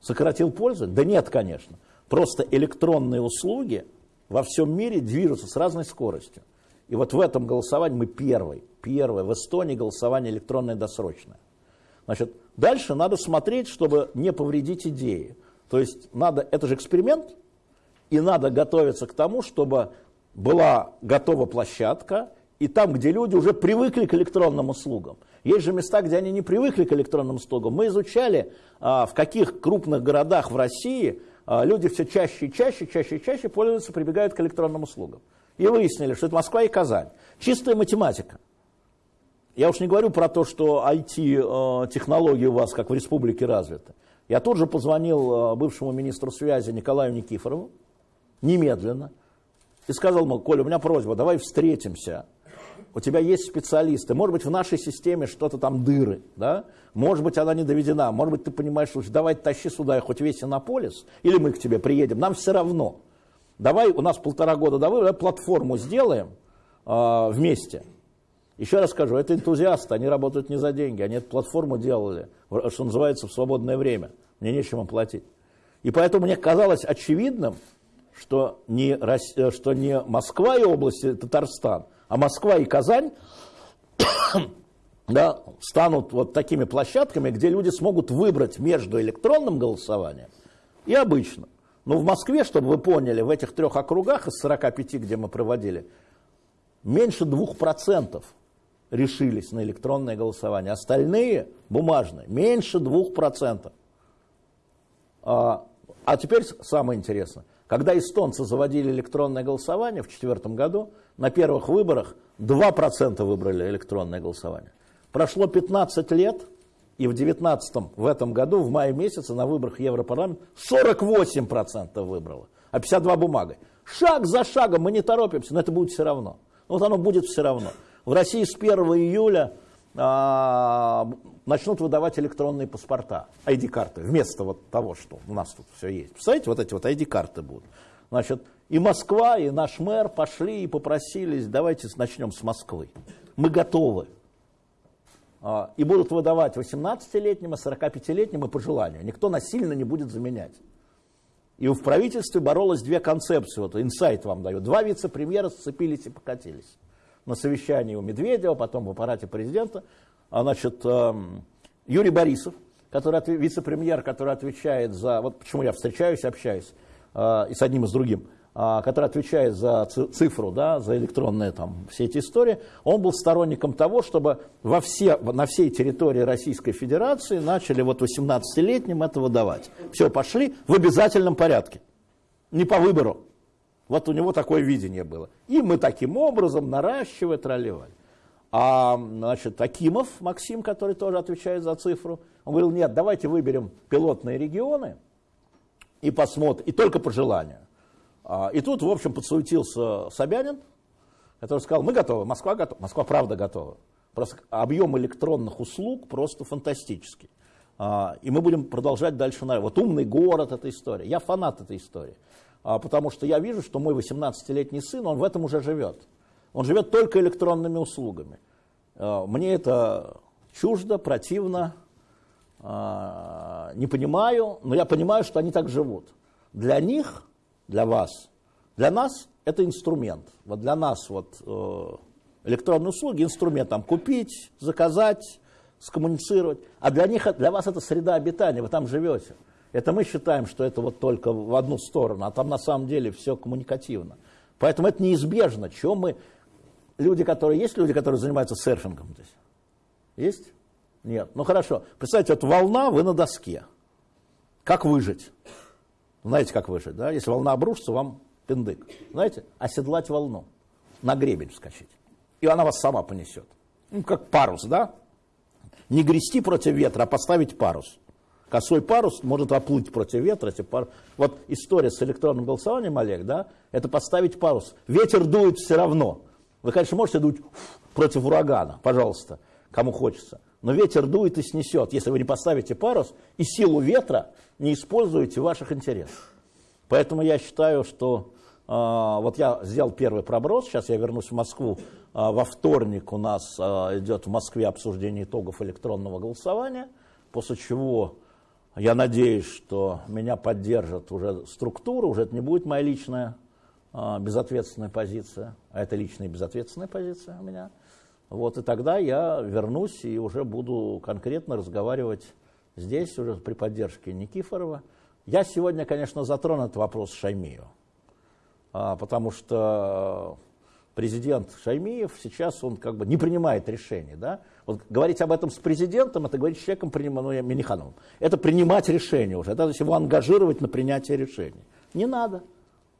Сократил пользу? Да нет, конечно. Просто электронные услуги во всем мире движутся с разной скоростью. И вот в этом голосовании мы первый, первый в Эстонии голосование электронное досрочное. Значит, дальше надо смотреть, чтобы не повредить идеи. То есть надо, это же эксперимент, И надо готовиться к тому, чтобы была готова площадка, и там, где люди уже привыкли к электронным услугам. Есть же места, где они не привыкли к электронным услугам. Мы изучали, а, в каких крупных городах в России а, люди все чаще и чаще, чаще и чаще пользуются, прибегают к электронным услугам. И выяснили, что это Москва и Казань. Чистая математика. Я уж не говорю про то, что IT-технологии а, у вас, как в республике, развиты. Я тут же позвонил бывшему министру связи Николаю Никифорову, немедленно, и сказал ему, Коля, у меня просьба, давай встретимся у тебя есть специалисты, может быть, в нашей системе что-то там дыры, да? может быть, она не доведена, может быть, ты понимаешь, что давай тащи сюда хоть весь Иннополис, или мы к тебе приедем, нам все равно. Давай, у нас полтора года до выбора, платформу сделаем э, вместе. Еще раз скажу, это энтузиасты, они работают не за деньги, они эту платформу делали, что называется, в свободное время. Мне нечем им платить. И поэтому мне казалось очевидным, что не, э, что не Москва и области Татарстан – а Москва и Казань да, станут вот такими площадками, где люди смогут выбрать между электронным голосованием и обычным. Но в Москве, чтобы вы поняли, в этих трех округах из 45, где мы проводили, меньше 2% решились на электронное голосование. Остальные бумажные, меньше 2%. А, а теперь самое интересное. Когда эстонцы заводили электронное голосование в 2004 году, на первых выборах 2% выбрали электронное голосование. Прошло 15 лет, и в 19 в этом году, в мае месяце, на выборах Европарламент 48% выбрало, а 52 бумагой. Шаг за шагом, мы не торопимся, но это будет все равно. Вот оно будет все равно. В России с 1 июля а, начнут выдавать электронные паспорта, ID-карты, вместо вот того, что у нас тут все есть. Представляете, вот эти вот ID-карты будут. Значит, и Москва, и наш мэр пошли и попросились, давайте начнем с Москвы. Мы готовы. А, и будут выдавать 18-летним, и 45-летним и по желанию. Никто насильно не будет заменять. И в правительстве боролось две концепции. Вот инсайт вам даю. Два вице-премьера сцепились и покатились. На совещании у Медведева, потом в аппарате президента. А, значит, эм, Юрий Борисов, который вице-премьер, который отвечает за... Вот почему я встречаюсь, общаюсь э, и с одним, и с другим который отвечает за цифру, да, за электронные там, все эти истории, он был сторонником того, чтобы во все, на всей территории Российской Федерации начали вот 18-летним это выдавать. Все, пошли в обязательном порядке, не по выбору. Вот у него такое видение было. И мы таким образом, наращивая, тролливали. А, значит, Акимов Максим, который тоже отвечает за цифру, он говорил, нет, давайте выберем пилотные регионы и посмотрим, и только по желанию. А, и тут, в общем, подсуетился Собянин, который сказал, мы готовы, Москва готова. Москва правда готова. Просто объем электронных услуг просто фантастический. А, и мы будем продолжать дальше. Вот умный город, эта история. Я фанат этой истории. А, потому что я вижу, что мой 18-летний сын, он в этом уже живет. Он живет только электронными услугами. Мне это чуждо, противно, не понимаю, но я понимаю, что они так живут. Для них для вас. Для нас это инструмент. Вот для нас вот э, электронные услуги инструмент там купить, заказать, скоммуницировать. А для них, для вас это среда обитания, вы там живете. Это мы считаем, что это вот только в одну сторону, а там на самом деле все коммуникативно. Поэтому это неизбежно. Чего мы... Люди, которые... Есть люди, которые занимаются серфингом здесь? Есть? Нет. Ну хорошо. Представьте, вот волна, вы на доске. Как выжить? Знаете, как выжить, да? Если волна обрушится, вам пиндык. Знаете, оседлать волну, на гребень вскочить. И она вас сама понесет. Ну, как парус, да? Не грести против ветра, а поставить парус. Косой парус может оплыть против ветра. Если пар... Вот история с электронным голосованием, Олег, да, это поставить парус. Ветер дует все равно. Вы, конечно, можете дуть против урагана, пожалуйста, кому хочется. Но ветер дует и снесет, если вы не поставите парус и силу ветра не используете в ваших интересах. Поэтому я считаю, что э, вот я сделал первый проброс, сейчас я вернусь в Москву, э, во вторник у нас э, идет в Москве обсуждение итогов электронного голосования, после чего я надеюсь, что меня поддержат уже структуры, уже это не будет моя личная безответственная позиция, а это личная безответственная позиция у меня. Вот, и тогда я вернусь и уже буду конкретно разговаривать здесь, уже при поддержке Никифорова. Я сегодня, конечно, затрону этот вопрос Шаймию. а, потому что президент Шаймиев сейчас он как бы не принимает решений. Да? Вот говорить об этом с президентом, это говорить с человеком, ну, Минихановым. Это принимать решение уже, это его ангажировать на принятие решений. Не надо.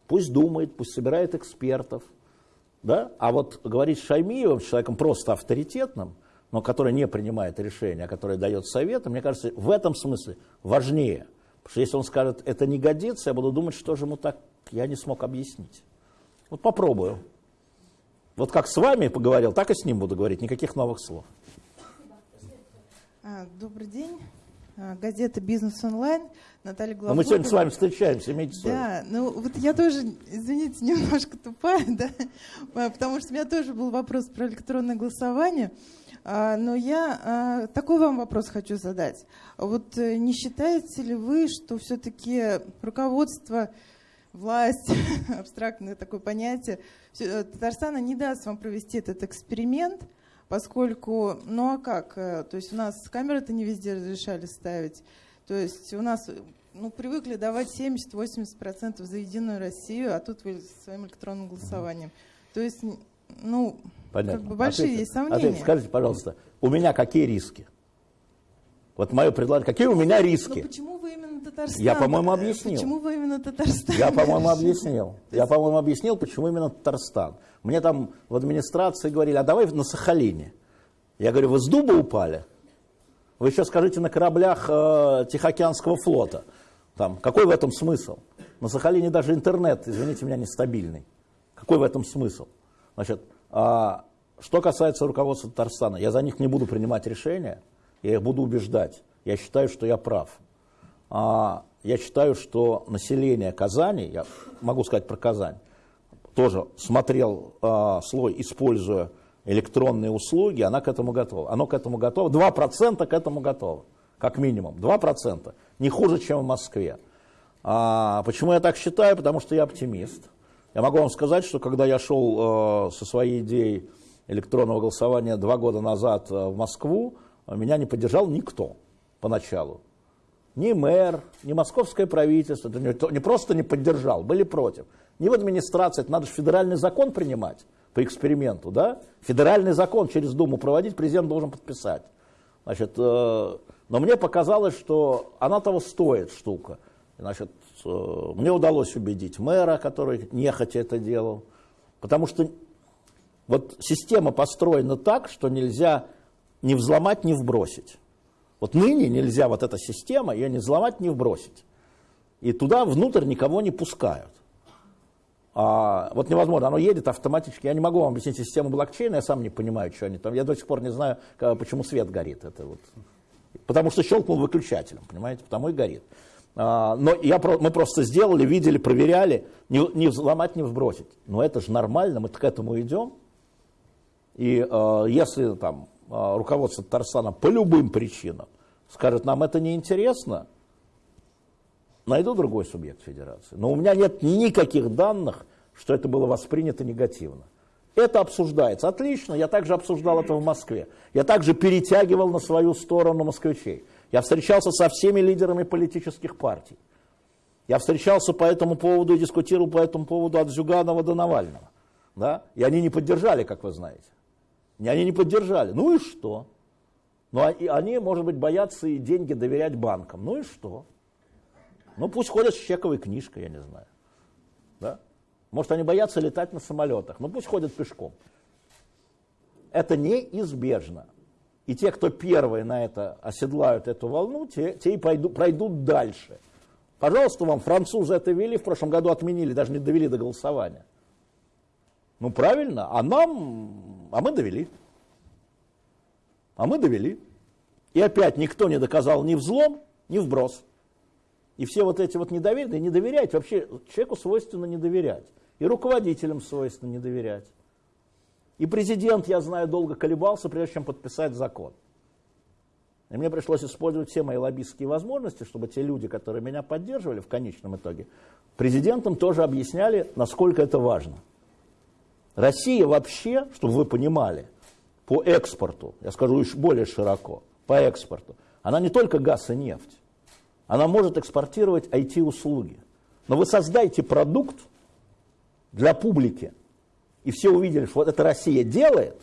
Пусть думает, пусть собирает экспертов. Да? А вот говорить с Шаймиевым, человеком просто авторитетным, но который не принимает решения, а который дает советы, мне кажется, в этом смысле важнее. Потому что если он скажет, это не годится, я буду думать, что же ему так, я не смог объяснить. Вот попробую. Вот как с вами поговорил, так и с ним буду говорить, никаких новых слов. А, добрый день. А, газета «Бизнес онлайн». Наталья Главкова. Но мы сегодня с вами встречаемся, имейте Да, ну вот я тоже, извините, немножко тупая, да, потому что у меня тоже был вопрос про электронное голосование. А, но я такой вам вопрос хочу задать. Вот э, не считаете ли вы, что все-таки руководство, власть, абстрактное такое понятие, э, Татарстана не даст вам провести этот эксперимент, поскольку, ну а как, э, то есть у нас камеры-то не везде разрешали ставить, то есть у нас ну, привыкли давать 70-80% за Единую Россию, а тут вы своим электронным голосованием. То есть, ну, Понятно. как бы большие ответьте, есть сомнения. Ответьте, скажите, пожалуйста, у меня какие риски? Вот мое предложение, какие у меня риски? Ну, почему вы именно Татарстан? Я, по-моему, объяснил. Почему вы именно Татарстан? Я, по-моему, объяснил. Я, по-моему, объяснил, почему именно Татарстан. Мне там в администрации говорили, а давай на Сахалине. Я говорю, вы с дуба упали? Вы еще скажите на кораблях э, Тихоокеанского флота. Там, какой в этом смысл? На Сахалине даже интернет, извините меня, нестабильный. Какой в этом смысл? Значит, а, что касается руководства Татарстана, я за них не буду принимать решения, я их буду убеждать. Я считаю, что я прав. А, я считаю, что население Казани, я могу сказать про Казань, тоже смотрел а, слой, используя электронные услуги, она к этому готова. Оно к этому готово. 2% к этому готово, как минимум. 2%. Не хуже, чем в Москве. А, почему я так считаю? Потому что я оптимист. Я могу вам сказать, что когда я шел э, со своей идеей электронного голосования два года назад э, в Москву, меня не поддержал никто поначалу. Ни мэр, ни московское правительство, не просто не поддержал, были против. Ни в администрации, это надо же федеральный закон принимать по эксперименту, да? Федеральный закон через Думу проводить, президент должен подписать. Значит, э, но мне показалось, что она того стоит, штука. Значит, э, мне удалось убедить мэра, который нехотя это делал, потому что вот система построена так, что нельзя ни взломать, ни вбросить. Вот ныне нельзя вот эта система, ее не взломать, ни вбросить. И туда внутрь никого не пускают. А, вот невозможно, оно едет автоматически. Я не могу вам объяснить систему блокчейна, я сам не понимаю, что они там. Я до сих пор не знаю, почему свет горит. Это вот. Потому что щелкнул выключателем, понимаете, потому и горит. А, но я, мы просто сделали, видели, проверяли, не, не взломать, не вбросить. Но это же нормально, мы к этому идем. И э, если там руководство Татарстана по любым причинам скажет, нам это неинтересно, найду другой субъект федерации. Но у меня нет никаких данных, что это было воспринято негативно. Это обсуждается. Отлично, я также обсуждал это в Москве. Я также перетягивал на свою сторону москвичей. Я встречался со всеми лидерами политических партий. Я встречался по этому поводу и дискутировал по этому поводу от Зюганова до Навального. Да? И они не поддержали, как вы знаете. Они не поддержали. Ну и что? Ну, а, они, может быть, боятся и деньги доверять банкам. Ну и что? Ну, пусть ходят с чековой книжкой, я не знаю. Да? Может, они боятся летать на самолетах. Ну, пусть ходят пешком. Это неизбежно. И те, кто первые на это оседлают эту волну, те, те и пойду, пройдут дальше. Пожалуйста, вам французы это вели, в прошлом году отменили, даже не довели до голосования. Ну, правильно, а нам, а мы довели. А мы довели. И опять никто не доказал ни взлом, ни вброс. И все вот эти вот недоверия, не доверять, вообще человеку свойственно не доверять. И руководителям свойственно не доверять. И президент, я знаю, долго колебался, прежде чем подписать закон. И мне пришлось использовать все мои лоббистские возможности, чтобы те люди, которые меня поддерживали в конечном итоге, президентам тоже объясняли, насколько это важно. Россия вообще, чтобы вы понимали, по экспорту, я скажу еще более широко, по экспорту, она не только газ и нефть. Она может экспортировать IT-услуги. Но вы создайте продукт, для публики, и все увидели, что вот это Россия делает,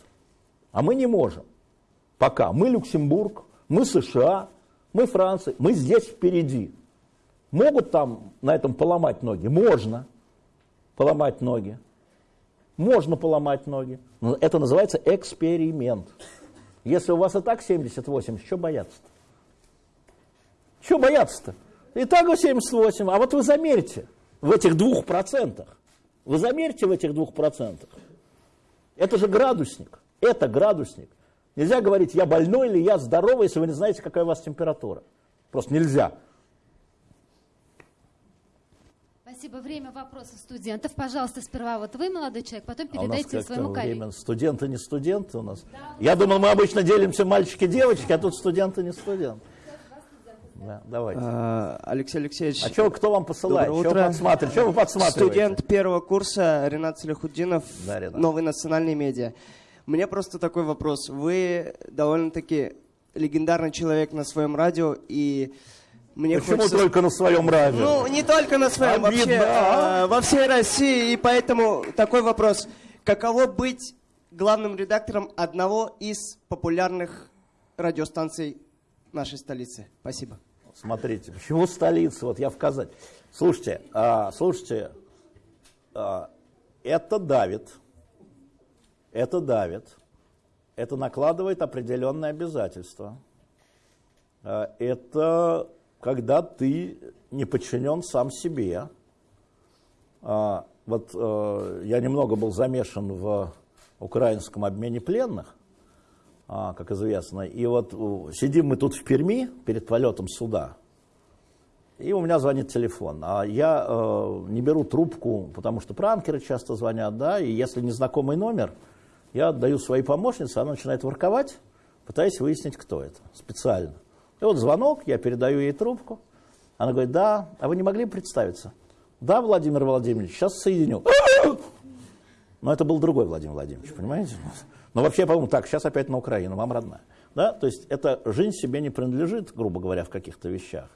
а мы не можем. Пока. Мы Люксембург, мы США, мы Франция, мы здесь впереди. Могут там на этом поломать ноги? Можно поломать ноги. Можно поломать ноги. Но это называется эксперимент. Если у вас и так 70-80, что бояться-то? Что бояться-то? И так 78, а вот вы замерьте в этих двух процентах. Вы замерьте в этих двух процентах. Это же градусник. Это градусник. Нельзя говорить, я больной или я здоровый, если вы не знаете, какая у вас температура. Просто нельзя. Спасибо. Время вопросов студентов. Пожалуйста, сперва вот вы, молодой человек, потом передайте а своему коллеге. Время. Студенты не студенты у нас. Да, Я думал, мы обычно делимся мальчики-девочки, а тут студенты не студенты. Да, давайте. А, Алексей Алексеевич. А что, кто вам посылает? Что вы подсматриваете? Что вы подсматриваете? Студент первого курса Ренат Салихуддинов, да, Ренат. новый национальный медиа. Мне просто такой вопрос. Вы довольно-таки легендарный человек на своем радио, и мне Почему хочется... только на своем радио? Ну, не только на своем, Обидно, вообще а? э, во всей России. И поэтому такой вопрос. Каково быть главным редактором одного из популярных радиостанций нашей столицы? Спасибо. Смотрите, почему столица? Вот я в Казани. Слушайте, а, слушайте, а, это давит. Это давит. Это накладывает определенные обязательства. А, это когда ты не подчинен сам себе. А, вот а, я немного был замешан в украинском обмене пленных, а, как известно, и вот сидим мы тут в Перми перед полетом суда, и у меня звонит телефон, а я э, не беру трубку, потому что пранкеры часто звонят, да, и если незнакомый номер, я отдаю своей помощнице, она начинает ворковать, пытаясь выяснить, кто это, специально. И вот звонок, я передаю ей трубку. Она говорит, да, а вы не могли представиться? Да, Владимир Владимирович, сейчас соединю. Но это был другой Владимир Владимирович, понимаете? Но вообще, по-моему, так, сейчас опять на Украину, вам родная. Да? То есть эта жизнь себе не принадлежит, грубо говоря, в каких-то вещах.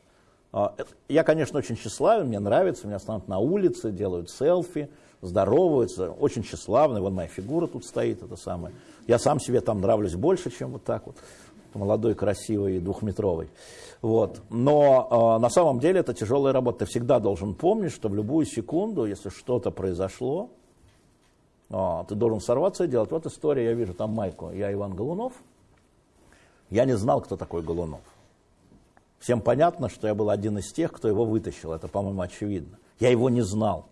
А, я, конечно, очень тщеславен, мне нравится, меня станут на улице, делают селфи, здороваются, очень тщеславный, вон моя фигура тут стоит, это самое. Я сам себе там нравлюсь больше, чем вот так вот молодой, красивый двухметровый. Вот. Но э, на самом деле это тяжелая работа. Ты всегда должен помнить, что в любую секунду, если что-то произошло, э, ты должен сорваться и делать. Вот история, я вижу там майку. Я Иван Голунов. Я не знал, кто такой Голунов. Всем понятно, что я был один из тех, кто его вытащил. Это, по-моему, очевидно. Я его не знал.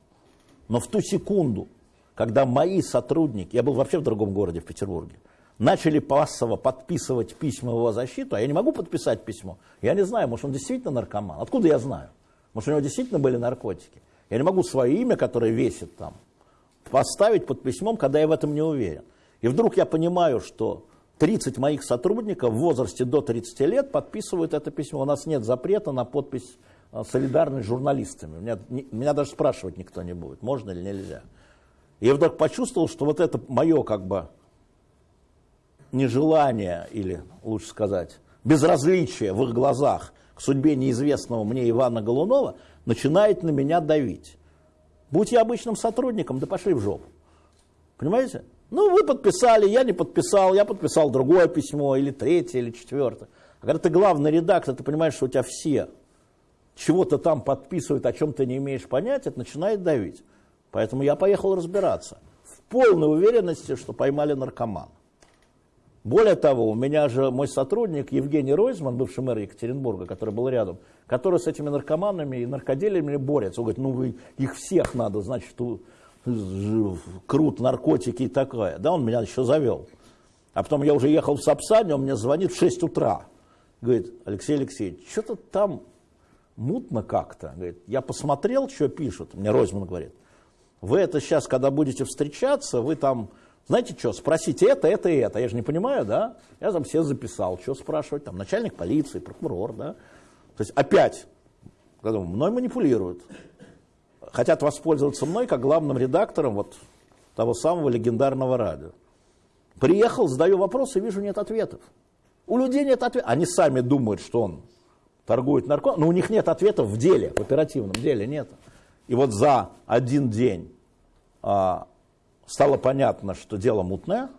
Но в ту секунду, когда мои сотрудники, я был вообще в другом городе, в Петербурге, начали массово подписывать письма в его защиту, а я не могу подписать письмо. Я не знаю, может, он действительно наркоман. Откуда я знаю? Может, у него действительно были наркотики. Я не могу свое имя, которое весит там, поставить под письмом, когда я в этом не уверен. И вдруг я понимаю, что 30 моих сотрудников в возрасте до 30 лет подписывают это письмо. У нас нет запрета на подпись а, солидарность с журналистами. Меня, не, меня даже спрашивать никто не будет, можно или нельзя. И я вдруг почувствовал, что вот это мое как бы нежелание, или лучше сказать, безразличие в их глазах к судьбе неизвестного мне Ивана Голунова начинает на меня давить. Будь я обычным сотрудником, да пошли в жопу. Понимаете? Ну, вы подписали, я не подписал, я подписал другое письмо, или третье, или четвертое. А когда ты главный редактор, ты понимаешь, что у тебя все чего-то там подписывают, о чем ты не имеешь понятия, это начинает давить. Поэтому я поехал разбираться. В полной уверенности, что поймали наркомана. Более того, у меня же мой сотрудник Евгений Ройзман, бывший мэр Екатеринбурга, который был рядом, который с этими наркоманами и наркоделиями борется. Он говорит, ну их всех надо, значит, крут, наркотики и такое. Да, он меня еще завел. А потом я уже ехал в Сапсане, он мне звонит в 6 утра. Говорит, Алексей Алексеевич, что-то там мутно как-то. Говорит, я посмотрел, что пишут. Мне Ройзман говорит, вы это сейчас, когда будете встречаться, вы там знаете что, спросите это, это и это. Я же не понимаю, да? Я там все записал, что спрашивать, там начальник полиции, прокурор, да? То есть опять, когда мной манипулируют, хотят воспользоваться мной как главным редактором вот того самого легендарного радио. Приехал, задаю вопросы, вижу, нет ответов. У людей нет ответов. Они сами думают, что он торгует наркотиками, но у них нет ответов в деле, в оперативном деле нет. И вот за один день а, стало понятно, что дело мутное,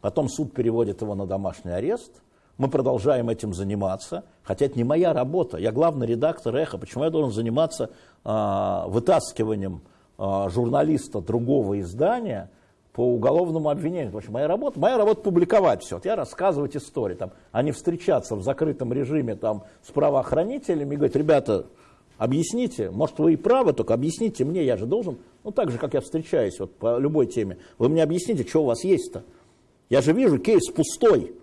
потом суд переводит его на домашний арест, мы продолжаем этим заниматься, хотя это не моя работа, я главный редактор «Эхо», почему я должен заниматься а, вытаскиванием а, журналиста другого издания по уголовному обвинению. Потому что моя работа, моя работа публиковать все. Вот я рассказывать истории, там, а не встречаться в закрытом режиме там, с правоохранителями и говорить, ребята, объясните, может вы и правы, только объясните мне, я же должен, ну так же, как я встречаюсь вот, по любой теме, вы мне объясните, что у вас есть-то. Я же вижу, кейс пустой.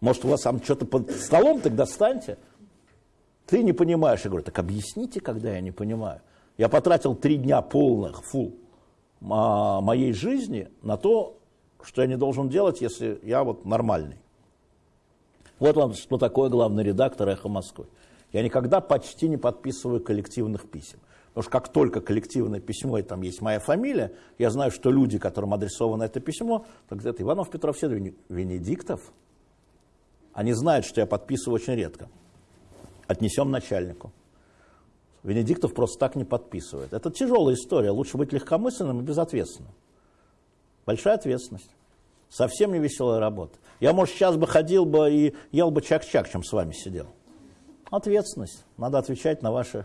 Может, у вас там что-то под столом, тогда достаньте. Ты не понимаешь. Я говорю, так объясните, когда я не понимаю. Я потратил три дня полных, фул, моей жизни на то, что я не должен делать, если я вот нормальный. Вот вам, что такое главный редактор «Эхо Москвы». Я никогда почти не подписываю коллективных писем. Потому что как только коллективное письмо, и там есть моя фамилия, я знаю, что люди, которым адресовано это письмо, так это Иванов, Петров, Седов, Венедиктов, они знают, что я подписываю очень редко. Отнесем начальнику. Венедиктов просто так не подписывает. Это тяжелая история. Лучше быть легкомысленным и безответственным. Большая ответственность. Совсем не веселая работа. Я, может, сейчас бы ходил бы и ел бы чак-чак, чем с вами сидел. Ответственность. Надо отвечать на ваши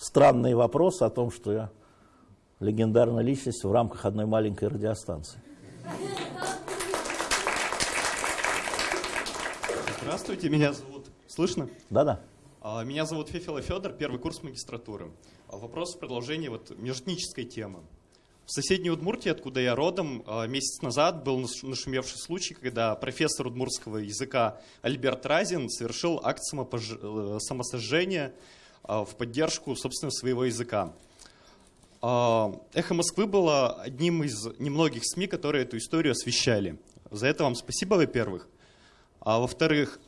странные вопросы о том, что я легендарная личность в рамках одной маленькой радиостанции. Здравствуйте, меня зовут... Слышно? Да-да. А, меня зовут Фефила Федор, первый курс магистратуры. А, вопрос в продолжении вот межэтнической темы. В соседней Удмуртии, откуда я родом, а, месяц назад был нашумевший случай, когда профессор удмуртского языка Альберт Разин совершил акт э, самосожжения в поддержку, собственно, своего языка. «Эхо Москвы» было одним из немногих СМИ, которые эту историю освещали. За это вам спасибо, во-первых. А во-вторых,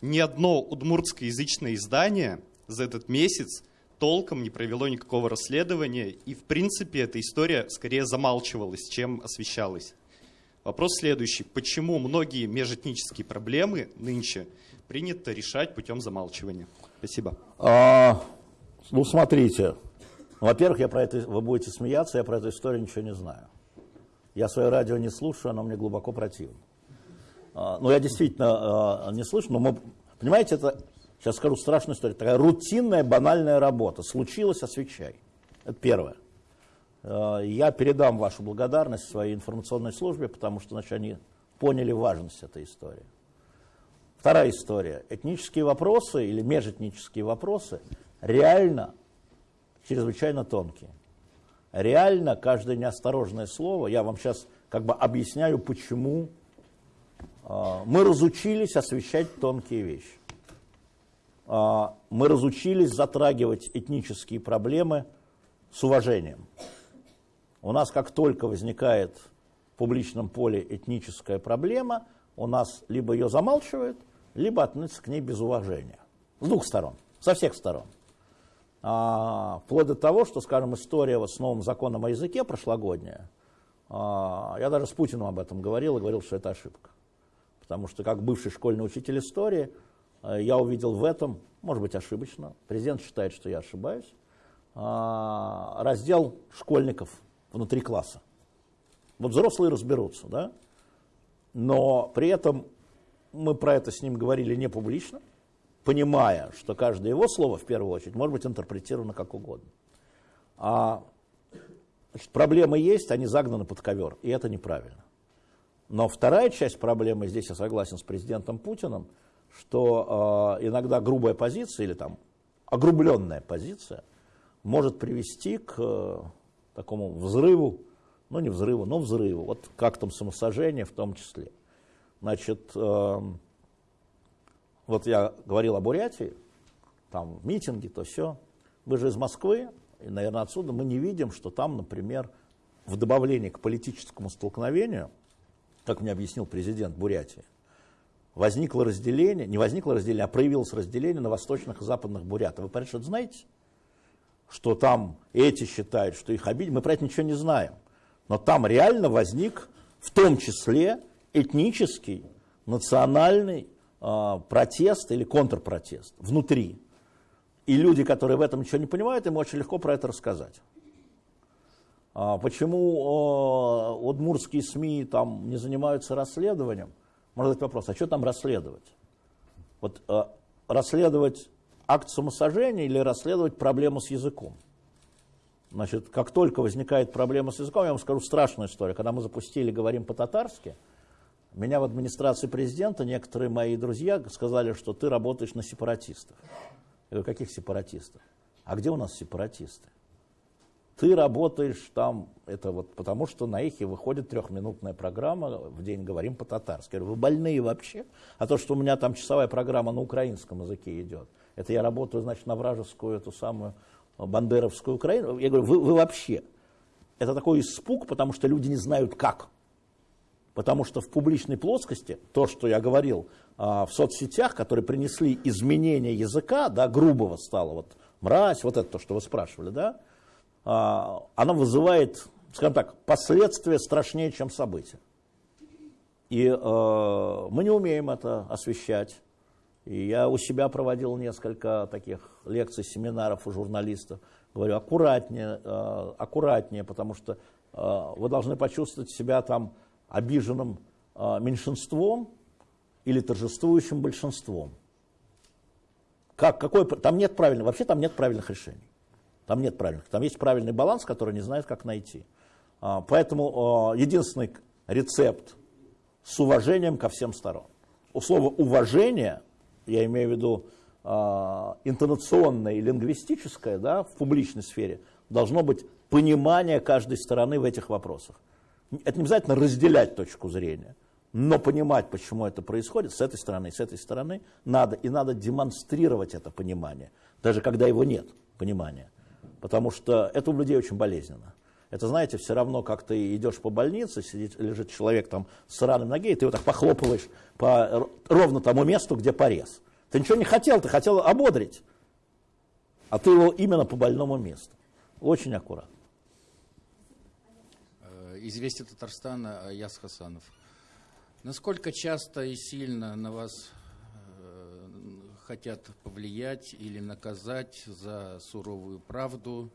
ни одно удмуртскоязычное издание за этот месяц толком не провело никакого расследования, и в принципе эта история скорее замалчивалась, чем освещалась. Вопрос следующий. Почему многие межэтнические проблемы нынче принято решать путем замалчивания? Спасибо. А, ну, смотрите. Во-первых, я про это, вы будете смеяться, я про эту историю ничего не знаю. Я свое радио не слушаю, оно мне глубоко противно. А, ну, я действительно а, не слышу, но мы, понимаете, это, сейчас скажу страшную историю, такая рутинная, банальная работа. Случилось, освещай. Это первое. А, я передам вашу благодарность своей информационной службе, потому что значит, они поняли важность этой истории. Вторая история. Этнические вопросы или межэтнические вопросы реально чрезвычайно тонкие. Реально каждое неосторожное слово, я вам сейчас как бы объясняю, почему а, мы разучились освещать тонкие вещи. А, мы разучились затрагивать этнические проблемы с уважением. У нас как только возникает в публичном поле этническая проблема, у нас либо ее замалчивают, либо относятся к ней без уважения. С двух сторон, со всех сторон. А, вплоть до того, что, скажем, история вот с новым законом о языке прошлогодняя, а, я даже с Путиным об этом говорил и говорил, что это ошибка. Потому что как бывший школьный учитель истории, э, я увидел в этом, может быть ошибочно, президент считает, что я ошибаюсь, а, раздел школьников внутри класса. Вот взрослые разберутся, да? Но при этом мы про это с ним говорили не публично, понимая, что каждое его слово, в первую очередь, может быть интерпретировано как угодно. А значит, проблемы есть, они загнаны под ковер, и это неправильно. Но вторая часть проблемы, здесь я согласен с президентом Путиным, что э, иногда грубая позиция или там огрубленная позиция может привести к э, такому взрыву, ну не взрыву, но взрыву, вот как там самосожжение в том числе. Значит, э, вот я говорил о Бурятии, там митинги, то все. Вы же из Москвы, и, наверное, отсюда мы не видим, что там, например, в добавлении к политическому столкновению – как мне объяснил президент Бурятии, возникло разделение, не возникло разделение, а проявилось разделение на восточных и западных бурятов. Вы про это знаете? Что там эти считают, что их обидели. Мы про это ничего не знаем. Но там реально возник в том числе этнический, национальный э, протест или контрпротест внутри. И люди, которые в этом ничего не понимают, им очень легко про это рассказать. А почему э, удмурские СМИ там не занимаются расследованием? Можно задать вопрос, а что там расследовать? Вот расследовать акт самосожжения или расследовать проблему с языком? Значит, как только возникает проблема с языком, я вам скажу страшную историю. Когда мы запустили «Говорим по-татарски», меня в администрации президента некоторые мои друзья сказали, что ты работаешь на сепаратистов. Я говорю, каких сепаратистов? А где у нас сепаратисты? Ты работаешь там, это вот потому что на эхе выходит трехминутная программа, в день говорим по-татарски. Я говорю, вы больные вообще? А то, что у меня там часовая программа на украинском языке идет, это я работаю, значит, на вражескую эту самую бандеровскую Украину. Я говорю, вы, вы вообще. Это такой испуг, потому что люди не знают как. Потому что в публичной плоскости, то, что я говорил а, в соцсетях, которые принесли изменение языка, да, грубого стало, вот мразь, вот это то, что вы спрашивали, да, а, оно вызывает, скажем так, последствия страшнее, чем события. И э, мы не умеем это освещать. И я у себя проводил несколько таких лекций, семинаров у журналистов. Говорю, аккуратнее, э, аккуратнее, потому что э, вы должны почувствовать себя там обиженным э, меньшинством или торжествующим большинством. Как, какой, там нет правильных, вообще там нет правильных решений. Там нет правильных. Там есть правильный баланс, который не знает, как найти. А, поэтому единственный рецепт с уважением ко всем сторон. У слова уважение я имею в виду интонационное и лингвистическое, да, в публичной сфере, должно быть понимание каждой стороны в этих вопросах. Это не обязательно разделять точку зрения, но понимать, почему это происходит, с этой стороны и с этой стороны надо, и надо демонстрировать это понимание, даже когда его нет, понимания. Потому что это у людей очень болезненно. Это, знаете, все равно, как ты идешь по больнице, сидит, лежит человек там с раной ноги, и ты его так похлопываешь по ровно тому месту, где порез. Ты ничего не хотел, ты хотел ободрить. А ты его именно по больному месту. Очень аккуратно. Известие Татарстана Яс Хасанов. Насколько часто и сильно на вас э, хотят повлиять или наказать за суровую правду,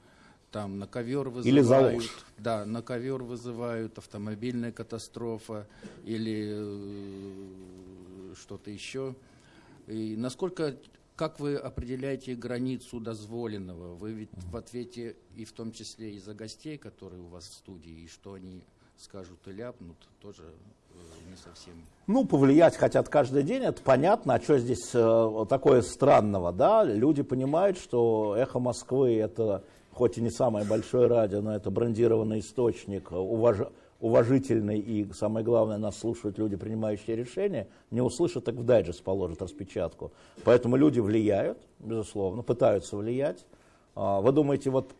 там на ковер вызывают. Или за ложь. Да, на ковер вызывают, автомобильная катастрофа или э, что-то еще. И насколько, как вы определяете границу дозволенного? Вы ведь в ответе и в том числе и за гостей, которые у вас в студии, и что они скажут и ляпнут, тоже э, не совсем. Ну, повлиять хотят каждый день, это понятно. А что здесь э, такое странного, да? Люди понимают, что «Эхо Москвы» — это хоть и не самое большое радио, но это брендированный источник, уваж... уважительный и, самое главное, нас слушают люди, принимающие решения, не услышат, так в дайджест положат распечатку. Поэтому люди влияют, безусловно, пытаются влиять. А, вы думаете, вот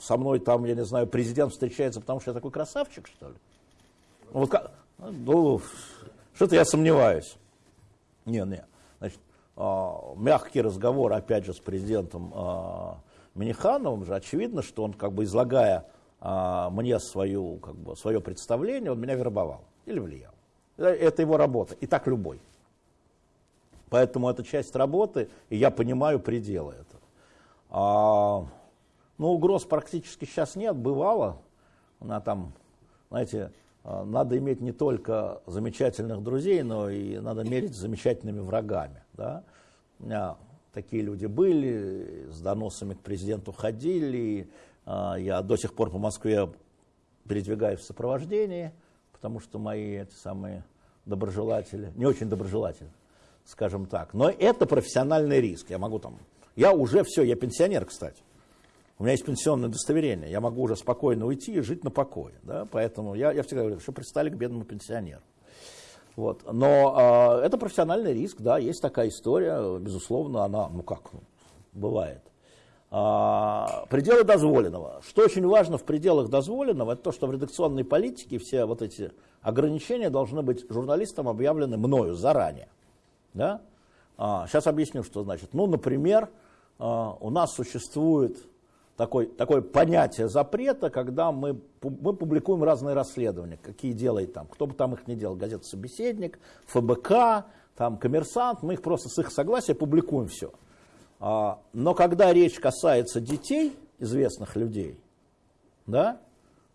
со мной там, я не знаю, президент встречается, потому что я такой красавчик, что ли? Ну, вот как... ну что-то я сомневаюсь. Не, не. Значит, а, мягкий разговор, опять же, с президентом а, Минихановым же очевидно, что он, как бы излагая мне свою, как бы, свое представление, он меня вербовал или влиял. Это его работа, и так любой. Поэтому это часть работы, и я понимаю пределы этого. А, ну, угроз практически сейчас нет, бывало. Она там, знаете, а, надо иметь не только замечательных друзей, но и надо мерить замечательными врагами. Да? У меня такие люди были, с доносами к президенту ходили. А, я до сих пор по Москве передвигаюсь в сопровождении, потому что мои эти самые доброжелатели, не очень доброжелатели, скажем так. Но это профессиональный риск. Я могу там, я уже все, я пенсионер, кстати. У меня есть пенсионное удостоверение, я могу уже спокойно уйти и жить на покое. Да? Поэтому я, я всегда говорю, что пристали к бедному пенсионеру. Вот. Но э, это профессиональный риск, да, есть такая история, безусловно, она, ну как, ну, бывает. А, пределы дозволенного. Что очень важно в пределах дозволенного, это то, что в редакционной политике все вот эти ограничения должны быть журналистам объявлены мною заранее. Да? А, сейчас объясню, что значит. Ну, например, а, у нас существует такой, такое понятие запрета, когда мы, мы публикуем разные расследования, какие делает там, кто бы там их ни делал, газета «Собеседник», ФБК, там «Коммерсант», мы их просто с их согласия публикуем все. А, но когда речь касается детей, известных людей, да,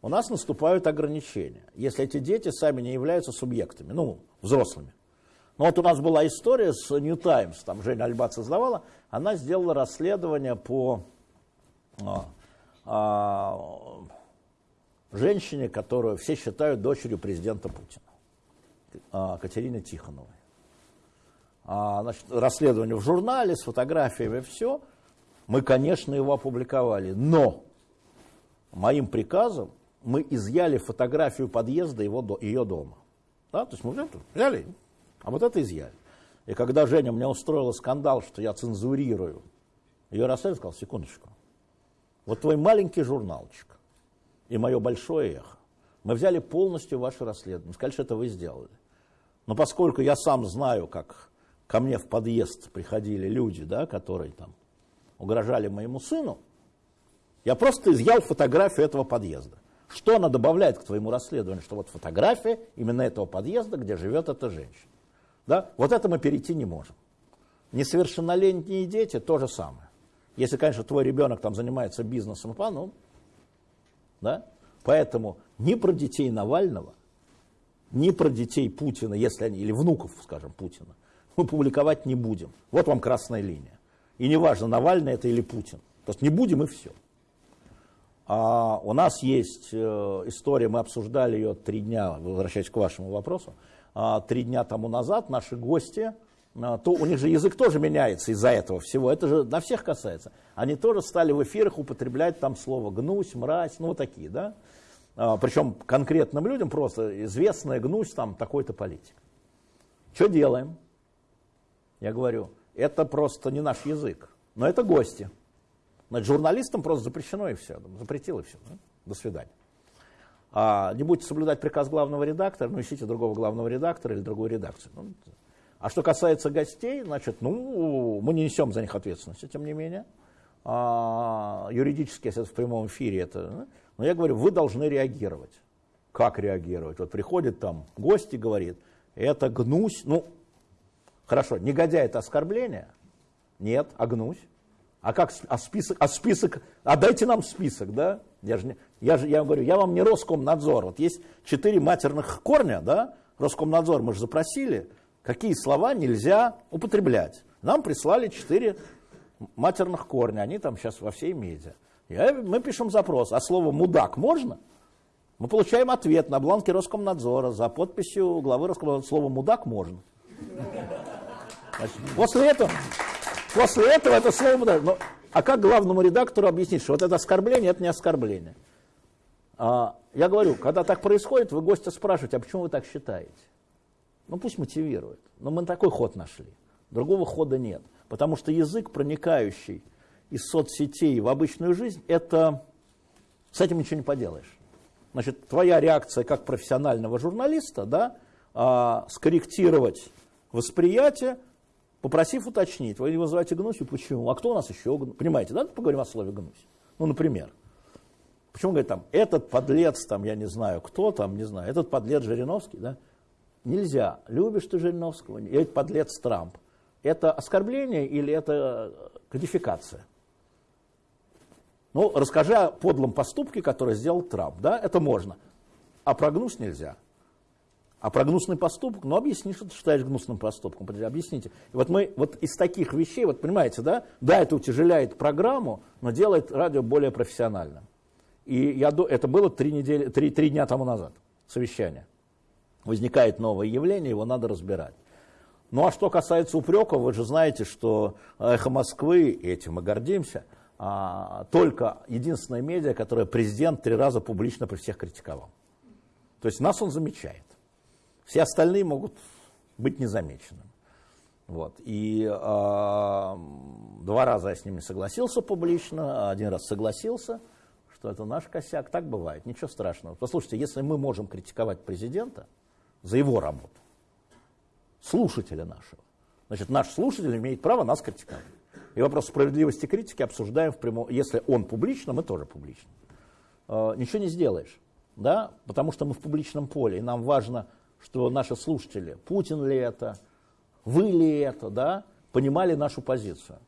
у нас наступают ограничения, если эти дети сами не являются субъектами, ну, взрослыми. Ну вот у нас была история с New Times, там Женя Альбат создавала, она сделала расследование по а, а, женщине, которую все считают дочерью президента Путина, а, Катерине Тихоновой. А, значит, расследование в журнале с фотографиями, все. Мы, конечно, его опубликовали, но моим приказом мы изъяли фотографию подъезда его, ее дома. Да? То есть мы взяли, а вот это изъяли. И когда Женя мне устроила скандал, что я цензурирую, ее расследование сказал, секундочку, вот твой маленький журналчик и мое большое эхо, мы взяли полностью ваше расследование, сказали, что это вы сделали. Но поскольку я сам знаю, как ко мне в подъезд приходили люди, да, которые там угрожали моему сыну, я просто изъял фотографию этого подъезда. Что она добавляет к твоему расследованию? Что вот фотография именно этого подъезда, где живет эта женщина. Да? Вот это мы перейти не можем. Несовершеннолетние дети то же самое. Если, конечно, твой ребенок там занимается бизнесом, ну, да? Поэтому ни про детей Навального, ни про детей Путина, если они, или внуков, скажем, Путина, мы публиковать не будем. Вот вам красная линия. И неважно, Навальный это или Путин. То есть не будем и все. А у нас есть э, история, мы обсуждали ее три дня, возвращаясь к вашему вопросу, а, три дня тому назад наши гости, а, то у них же язык тоже меняется из-за этого всего, это же на всех касается. Они тоже стали в эфирах употреблять там слово гнусь, мразь, ну вот такие, да. А, причем конкретным людям просто известная гнусь там такой-то политик. Что делаем? Я говорю, это просто не наш язык, но это гости. Значит, журналистам просто запрещено и все, запретил и все. До свидания. А, не будете соблюдать приказ главного редактора, ну ищите другого главного редактора или другую редакцию. Ну, а что касается гостей, значит, ну, мы не несем за них ответственности, тем не менее. А, юридически, если это в прямом эфире, это... Но я говорю, вы должны реагировать. Как реагировать? Вот приходит там гость и говорит, это гнусь, ну, хорошо, негодяй это оскорбление? Нет, а гнусь? А как, а список, а список, а дайте нам список, да? Я же, я же я говорю, я вам не Роскомнадзор. Вот есть четыре матерных корня, да? Роскомнадзор мы же запросили, какие слова нельзя употреблять. Нам прислали четыре матерных корня, они там сейчас во всей медиа. Я, мы пишем запрос, а слово «мудак» можно? Мы получаем ответ на бланке Роскомнадзора за подписью главы Роскомнадзора. Слово «мудак» можно. После этого, после этого это слово. Но, а как главному редактору объяснить, что вот это оскорбление, это не оскорбление? А, я говорю, когда так происходит, вы гостя спрашиваете, а почему вы так считаете? Ну пусть мотивирует. Но мы такой ход нашли. Другого хода нет. Потому что язык, проникающий из соцсетей в обычную жизнь, это с этим ничего не поделаешь. Значит, твоя реакция как профессионального журналиста, да, а, скорректировать восприятие, попросив уточнить. Вы не вызываете гнусью, почему? А кто у нас еще? Понимаете, да? Поговорим о слове гнусь. Ну, например. Почему говорит там, этот подлец, там, я не знаю, кто там, не знаю, этот подлец Жириновский, да? Нельзя. Любишь ты Жириновского, или подлец Трамп. Это оскорбление или это кодификация? Ну, расскажи о подлом поступке, который сделал Трамп, да, это можно. А про гнус нельзя. А про гнусный поступок, ну объясни, что ты считаешь гнусным поступком, объясните. И вот мы вот из таких вещей, вот понимаете, да, да, это утяжеляет программу, но делает радио более профессиональным. И я, это было три, недели, три, три дня тому назад, совещание возникает новое явление, его надо разбирать. Ну а что касается упреков, вы же знаете, что «Эхо Москвы», этим мы гордимся, а, только единственная медиа, которая президент три раза публично при всех критиковал. То есть нас он замечает. Все остальные могут быть незамеченными. Вот. И э, два раза я с ними согласился публично, один раз согласился, что это наш косяк. Так бывает, ничего страшного. Послушайте, если мы можем критиковать президента, за его работу. Слушателя нашего. Значит, наш слушатель имеет право нас критиковать. И вопрос справедливости критики обсуждаем в прямом... Если он публично, мы тоже публично. Э, ничего не сделаешь, да, потому что мы в публичном поле, и нам важно, что наши слушатели, Путин ли это, вы ли это, да, понимали нашу позицию.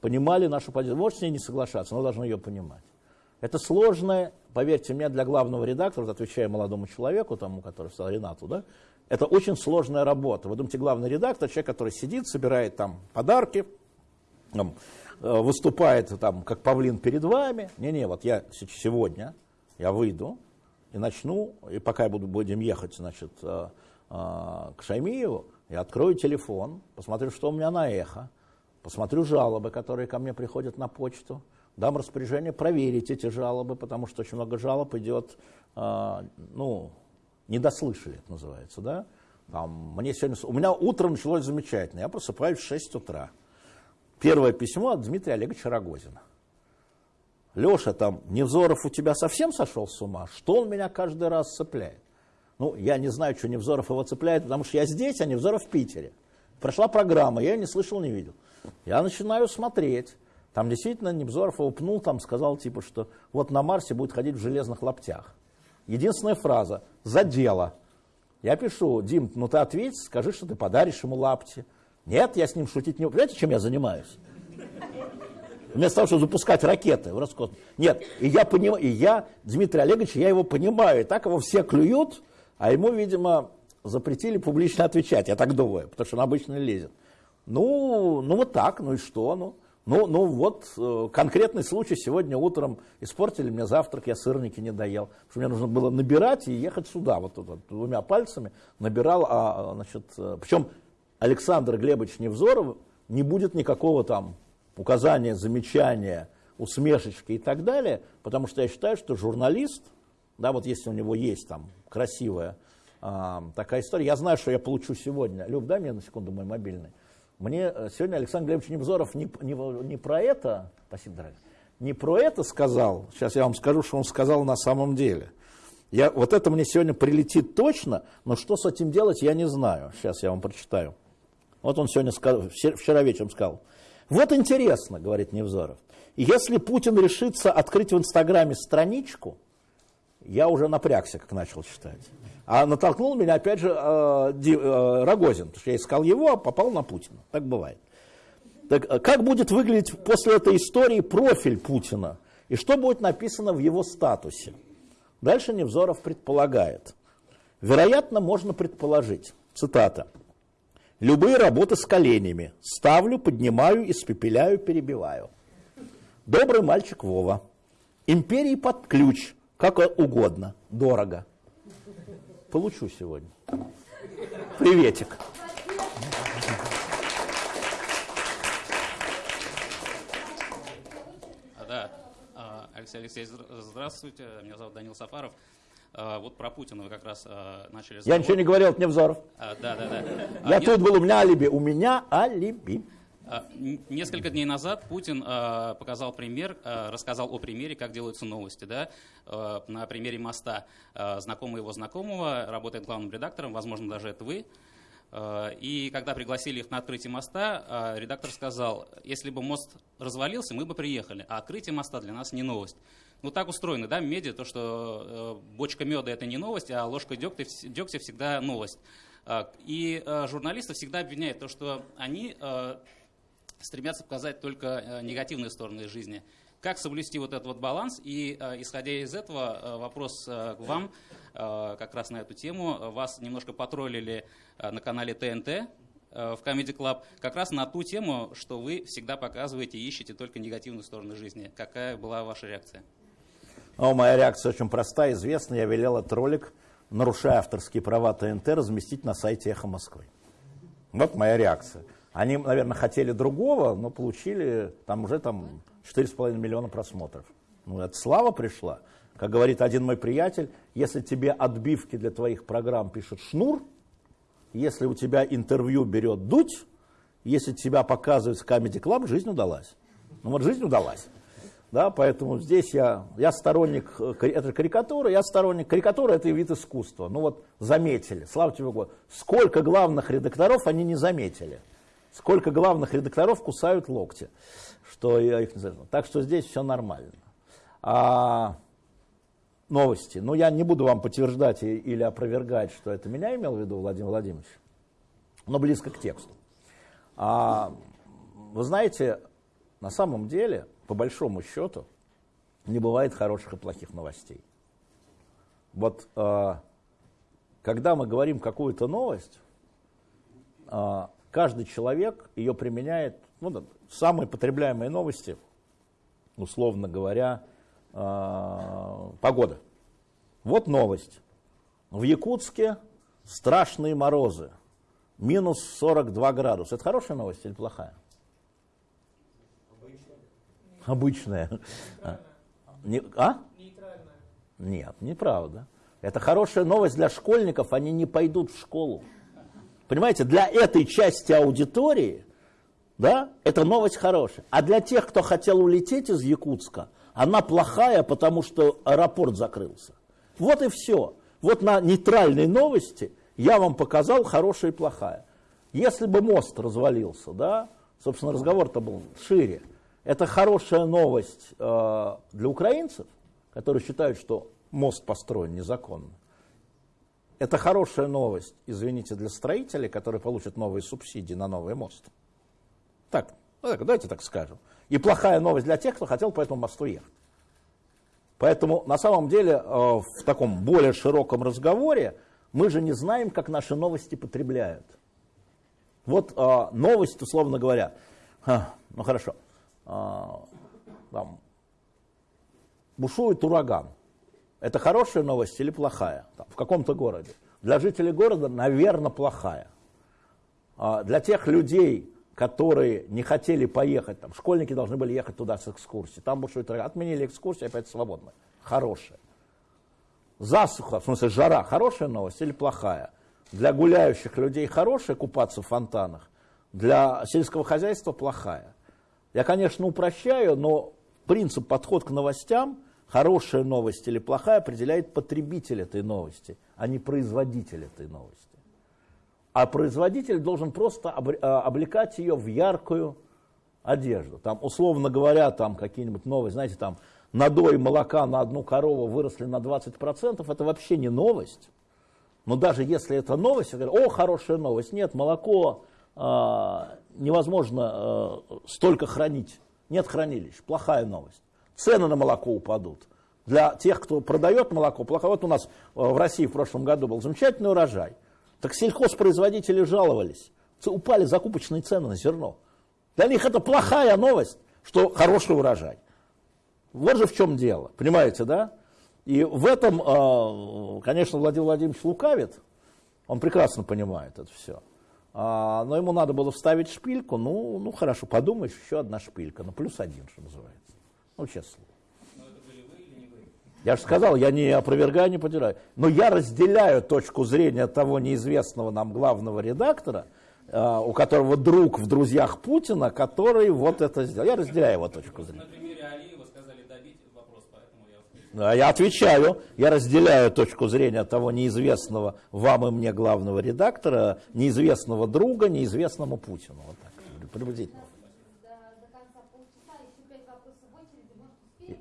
Понимали нашу позицию. Можете с ней не соглашаться, но должны ее понимать. Это сложное, поверьте мне, для главного редактора, отвечая молодому человеку, тому, который стал Ренату, да, это очень сложная работа. Вы думаете, главный редактор, человек, который сидит, собирает там подарки, там, э, выступает там, как павлин перед вами. Не-не, вот я сегодня, я выйду и начну, и пока я буду, будем ехать, значит, э, э, к Шаймиеву, я открою телефон, посмотрю, что у меня на эхо, посмотрю жалобы, которые ко мне приходят на почту, дам распоряжение проверить эти жалобы, потому что очень много жалоб идет, ну, не дослышали, это называется, да? Там, мне сегодня, у меня утро началось замечательно, я просыпаюсь в 6 утра. Первое письмо от Дмитрия Олеговича Рогозина. Леша, там, Невзоров у тебя совсем сошел с ума? Что он меня каждый раз цепляет? Ну, я не знаю, что Невзоров его цепляет, потому что я здесь, а Невзоров в Питере. Прошла программа, я ее не слышал, не видел. Я начинаю смотреть. Там действительно Невзоров его пнул, там сказал, типа, что вот на Марсе будет ходить в железных лаптях. Единственная фраза «за дело». Я пишу, Дим, ну ты ответь, скажи, что ты подаришь ему лапти. Нет, я с ним шутить не... Понимаете, чем я занимаюсь? Вместо того, чтобы запускать ракеты в Роскосмос. Нет, и я понимаю, и я, Дмитрий Олегович, я его понимаю. И так его все клюют, а ему, видимо, запретили публично отвечать, я так думаю, потому что он обычно лезет. Ну, ну вот так, ну и что, ну. Ну, ну вот э, конкретный случай. Сегодня утром испортили мне завтрак, я сырники не доел. Потому что мне нужно было набирать и ехать сюда. Вот, вот, вот двумя пальцами набирал. А, значит, э, причем Александр Глебович Невзоров не будет никакого там указания, замечания, усмешечки и так далее. Потому что я считаю, что журналист, да, вот если у него есть там красивая а, такая история. Я знаю, что я получу сегодня. Люб, дай мне на секунду мой мобильный. Мне э, сегодня Александр Глебович Невзоров не, не, не про это, спасибо, дорогой, не про это сказал, сейчас я вам скажу, что он сказал на самом деле. Я, вот это мне сегодня прилетит точно, но что с этим делать, я не знаю. Сейчас я вам прочитаю. Вот он сегодня вчера вечером сказал. Вот интересно, говорит Невзоров, если Путин решится открыть в Инстаграме страничку, я уже напрягся, как начал читать. А натолкнул меня, опять же, э, э, Рогозин, потому что я искал его, а попал на Путина. Так бывает. Так, э, как будет выглядеть после этой истории профиль Путина? И что будет написано в его статусе? Дальше Невзоров предполагает. Вероятно, можно предположить, цитата, «Любые работы с коленями. Ставлю, поднимаю, испепеляю, перебиваю. Добрый мальчик Вова. Империи под ключ, как угодно, дорого получу сегодня. Приветик. Да, а, Алексей Алексеевич, здравствуйте. Меня зовут Данил Сафаров. А, вот про Путина вы как раз а, начали разговор. Я ничего не говорил, это Невзоров. Да, да, да. Я тут был, у меня алиби. У меня алиби. А, несколько дней назад Путин а, показал пример, а, рассказал о примере, как делаются новости. Да? На примере моста знакомый его знакомого работает главным редактором, возможно, даже это вы. И когда пригласили их на открытие моста, редактор сказал, если бы мост развалился, мы бы приехали, а открытие моста для нас не новость. Ну так устроено, да, медиа, то, что бочка меда это не новость, а ложка дегтя, дегтя всегда новость. И журналисты всегда обвиняют то, что они стремятся показать только э, негативные стороны жизни. Как соблюсти вот этот вот баланс? И э, исходя из этого, э, вопрос к вам как раз на эту тему. Вас немножко потроллили на канале ТНТ, в Comedy Club как раз на ту тему, что вы всегда показываете и ищете только негативные стороны жизни. Какая была ваша реакция? Ну, моя реакция очень простая, известна. Я велел этот ролик, нарушая авторские права ТНТ, разместить на сайте «Эхо Москвы». Вот моя реакция. Они, наверное, хотели другого, но получили там уже там 4,5 миллиона просмотров. Ну, это слава пришла. Как говорит один мой приятель, если тебе отбивки для твоих программ пишет Шнур, если у тебя интервью берет Дудь, если тебя показывают в Comedy Club, жизнь удалась. Ну вот жизнь удалась. Да, поэтому здесь я, я сторонник, э, это карикатура, я сторонник, карикатура это вид искусства. Ну вот заметили, слава тебе Богу, сколько главных редакторов они не заметили сколько главных редакторов кусают локти, что я их не знаю. Так что здесь все нормально. А новости. Ну, я не буду вам подтверждать или опровергать, что это меня имел в виду Владимир Владимирович, но близко к тексту. А, вы знаете, на самом деле, по большому счету, не бывает хороших и плохих новостей. Вот э, когда мы говорим какую-то новость, э, каждый человек ее применяет, ну, самые потребляемые новости, условно говоря, э, погода. Вот новость. В Якутске страшные морозы, минус 42 градуса. Это хорошая новость или плохая? Обычная. Обычная. Не, а? Нейтральная. Нет, неправда. Это хорошая новость для школьников, они не пойдут в школу. Понимаете, для этой части аудитории, да, это новость хорошая. А для тех, кто хотел улететь из Якутска, она плохая, потому что аэропорт закрылся. Вот и все. Вот на нейтральной новости я вам показал хорошая и плохая. Если бы мост развалился, да, собственно, разговор-то был шире. Это хорошая новость э, для украинцев, которые считают, что мост построен незаконно. Это хорошая новость, извините, для строителей, которые получат новые субсидии на новый мост. Так, ну так, давайте так скажем. И плохая новость для тех, кто хотел по этому мосту ехать. Поэтому на самом деле э, в таком более широком разговоре мы же не знаем, как наши новости потребляют. Вот э, новость, условно говоря, ну хорошо, там, бушует ураган. Это хорошая новость или плохая? Там, в каком-то городе. Для жителей города, наверное, плохая. А для тех людей, которые не хотели поехать, там, школьники должны были ехать туда с экскурсией, там бушует ураган, отменили экскурсию, опять свободно. Хорошая. Засуха, в смысле жара, хорошая новость или плохая? Для гуляющих людей хорошая купаться в фонтанах, для сельского хозяйства плохая. Я, конечно, упрощаю, но принцип, подход к новостям, хорошая новость или плохая, определяет потребитель этой новости, а не производитель этой новости. А производитель должен просто а, облекать ее в яркую одежду. Там, условно говоря, там какие-нибудь новости, знаете, там надой молока на одну корову выросли на 20%, это вообще не новость. Но даже если это новость, говорю, о, хорошая новость. Нет, молоко невозможно э, столько хранить. Нет хранилищ. Плохая новость. Цены на молоко упадут. Для тех, кто продает молоко, плохо. Вот у нас э, в России в прошлом году был замечательный урожай. Так сельхозпроизводители жаловались. Упали закупочные цены на зерно. Для них это плохая новость, что хороший урожай. Вот же в чем дело, понимаете, да? И в этом, а, конечно, Владимир Владимирович лукавит, он прекрасно понимает это все. А, но ему надо было вставить шпильку, ну, ну хорошо, подумаешь, еще одна шпилька, ну плюс один, что называется. Ну, честно. Я же сказал, я не опровергаю, не подираю. Но я разделяю точку зрения того неизвестного нам главного редактора, а, у которого друг в друзьях Путина, который вот это сделал. Я разделяю его точку зрения. Я отвечаю, я разделяю точку зрения того неизвестного вам и мне главного редактора, неизвестного друга, неизвестному Путину. Вот так, приблизительно.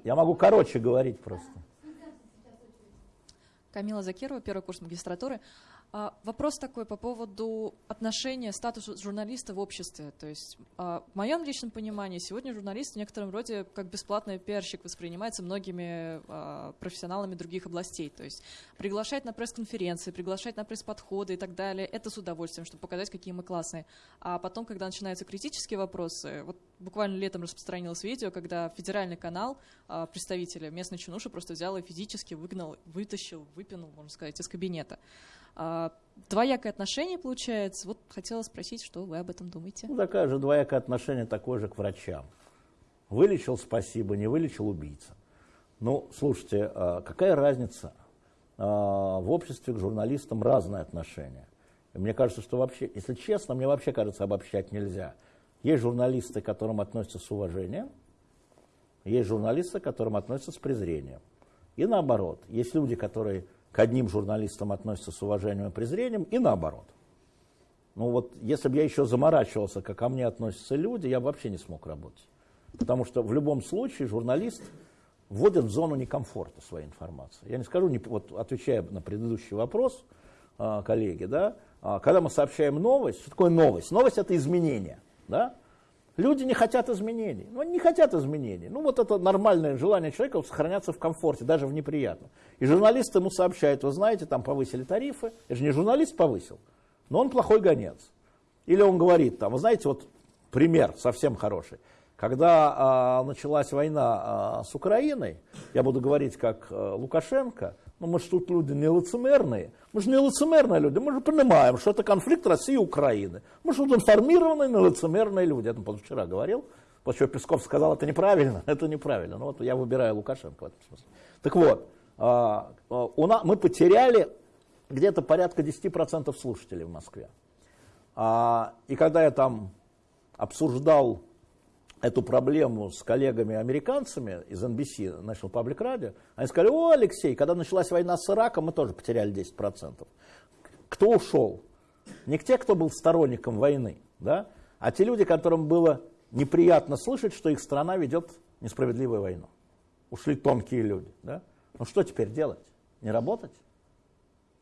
Я могу короче говорить просто. Камила Закирова, первый курс магистратуры. А, вопрос такой по поводу отношения статуса журналиста в обществе. То есть, а, в моем личном понимании, сегодня журналист в некотором роде как бесплатный пиарщик воспринимается многими а, профессионалами других областей. То есть, приглашать на пресс-конференции, приглашать на пресс-подходы и так далее, это с удовольствием, чтобы показать, какие мы классные. А потом, когда начинаются критические вопросы, вот буквально летом распространилось видео, когда федеральный канал представителя местной чинуши просто взял и физически выгнал, вытащил, выпинул, можно сказать, из кабинета. А, двоякое отношение получается. Вот хотела спросить, что вы об этом думаете? Ну, такая же двоякое отношение, такое же к врачам. Вылечил – спасибо, не вылечил – убийца. Ну, слушайте, а, какая разница? А, в обществе к журналистам разное отношение. Мне кажется, что вообще, если честно, мне вообще кажется, обобщать нельзя. Есть журналисты, к которым относятся с уважением, есть журналисты, к которым относятся с презрением. И наоборот, есть люди, которые к одним журналистам относятся с уважением и презрением, и наоборот. Ну вот, если бы я еще заморачивался, как ко мне относятся люди, я бы вообще не смог работать. Потому что в любом случае журналист вводит в зону некомфорта своей информации. Я не скажу, не, вот отвечая на предыдущий вопрос, э, коллеги, да, э, когда мы сообщаем новость, что такое новость? Новость это изменение, да? Люди не хотят изменений. Ну, они не хотят изменений. Ну, вот это нормальное желание человека сохраняться в комфорте, даже в неприятном. И журналист ему сообщает, вы знаете, там повысили тарифы. Это же не журналист повысил, но он плохой гонец. Или он говорит, там, вы знаете, вот пример совсем хороший. Когда а, началась война а, с Украиной, я буду говорить как а, Лукашенко, ну мы же тут люди не лицемерные, мы же не лицемерные люди, мы же понимаем, что это конфликт России и Украины. Мы же тут информированные, не лицемерные люди. Я там позавчера говорил, после чего Песков сказал, это неправильно, это неправильно. Ну вот я выбираю Лукашенко в этом смысле. Так вот, у нас, мы потеряли где-то порядка 10% слушателей в Москве. А, и когда я там обсуждал эту проблему с коллегами-американцами из NBC, National Public Radio, они сказали, о, Алексей, когда началась война с Ираком, мы тоже потеряли 10%. Кто ушел? Не те, кто был сторонником войны, да? а те люди, которым было неприятно слышать, что их страна ведет несправедливую войну. Ушли тонкие люди. Да? Ну что теперь делать? Не работать?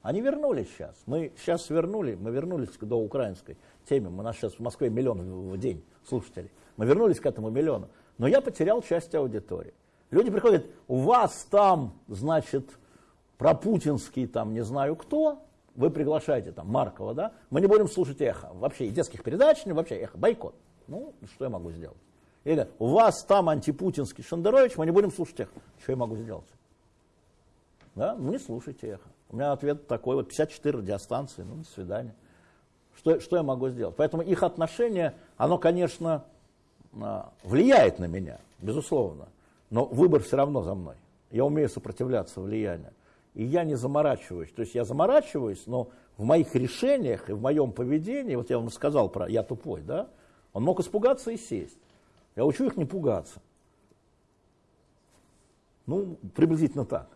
Они вернулись сейчас. Мы сейчас вернули, мы вернулись до украинской теме. У нас сейчас в Москве миллион в день слушателей. Мы вернулись к этому миллиону. Но я потерял часть аудитории. Люди приходят, у вас там, значит, пропутинский там не знаю кто, вы приглашаете там Маркова, да, мы не будем слушать эхо. Вообще и детских передач, вообще эхо, бойкот. Ну, что я могу сделать? Или у вас там антипутинский Шендерович, мы не будем слушать эхо. Что я могу сделать? Да? Не слушайте эхо. У меня ответ такой, вот 54 радиостанции, ну, до свидания. Что, что я могу сделать? Поэтому их отношение, оно, конечно, а, влияет на меня, безусловно, но выбор все равно за мной. Я умею сопротивляться влиянию. И я не заморачиваюсь. То есть я заморачиваюсь, но в моих решениях и в моем поведении, вот я вам сказал про «я тупой», да, он мог испугаться и сесть. Я учу их не пугаться. Ну, приблизительно так.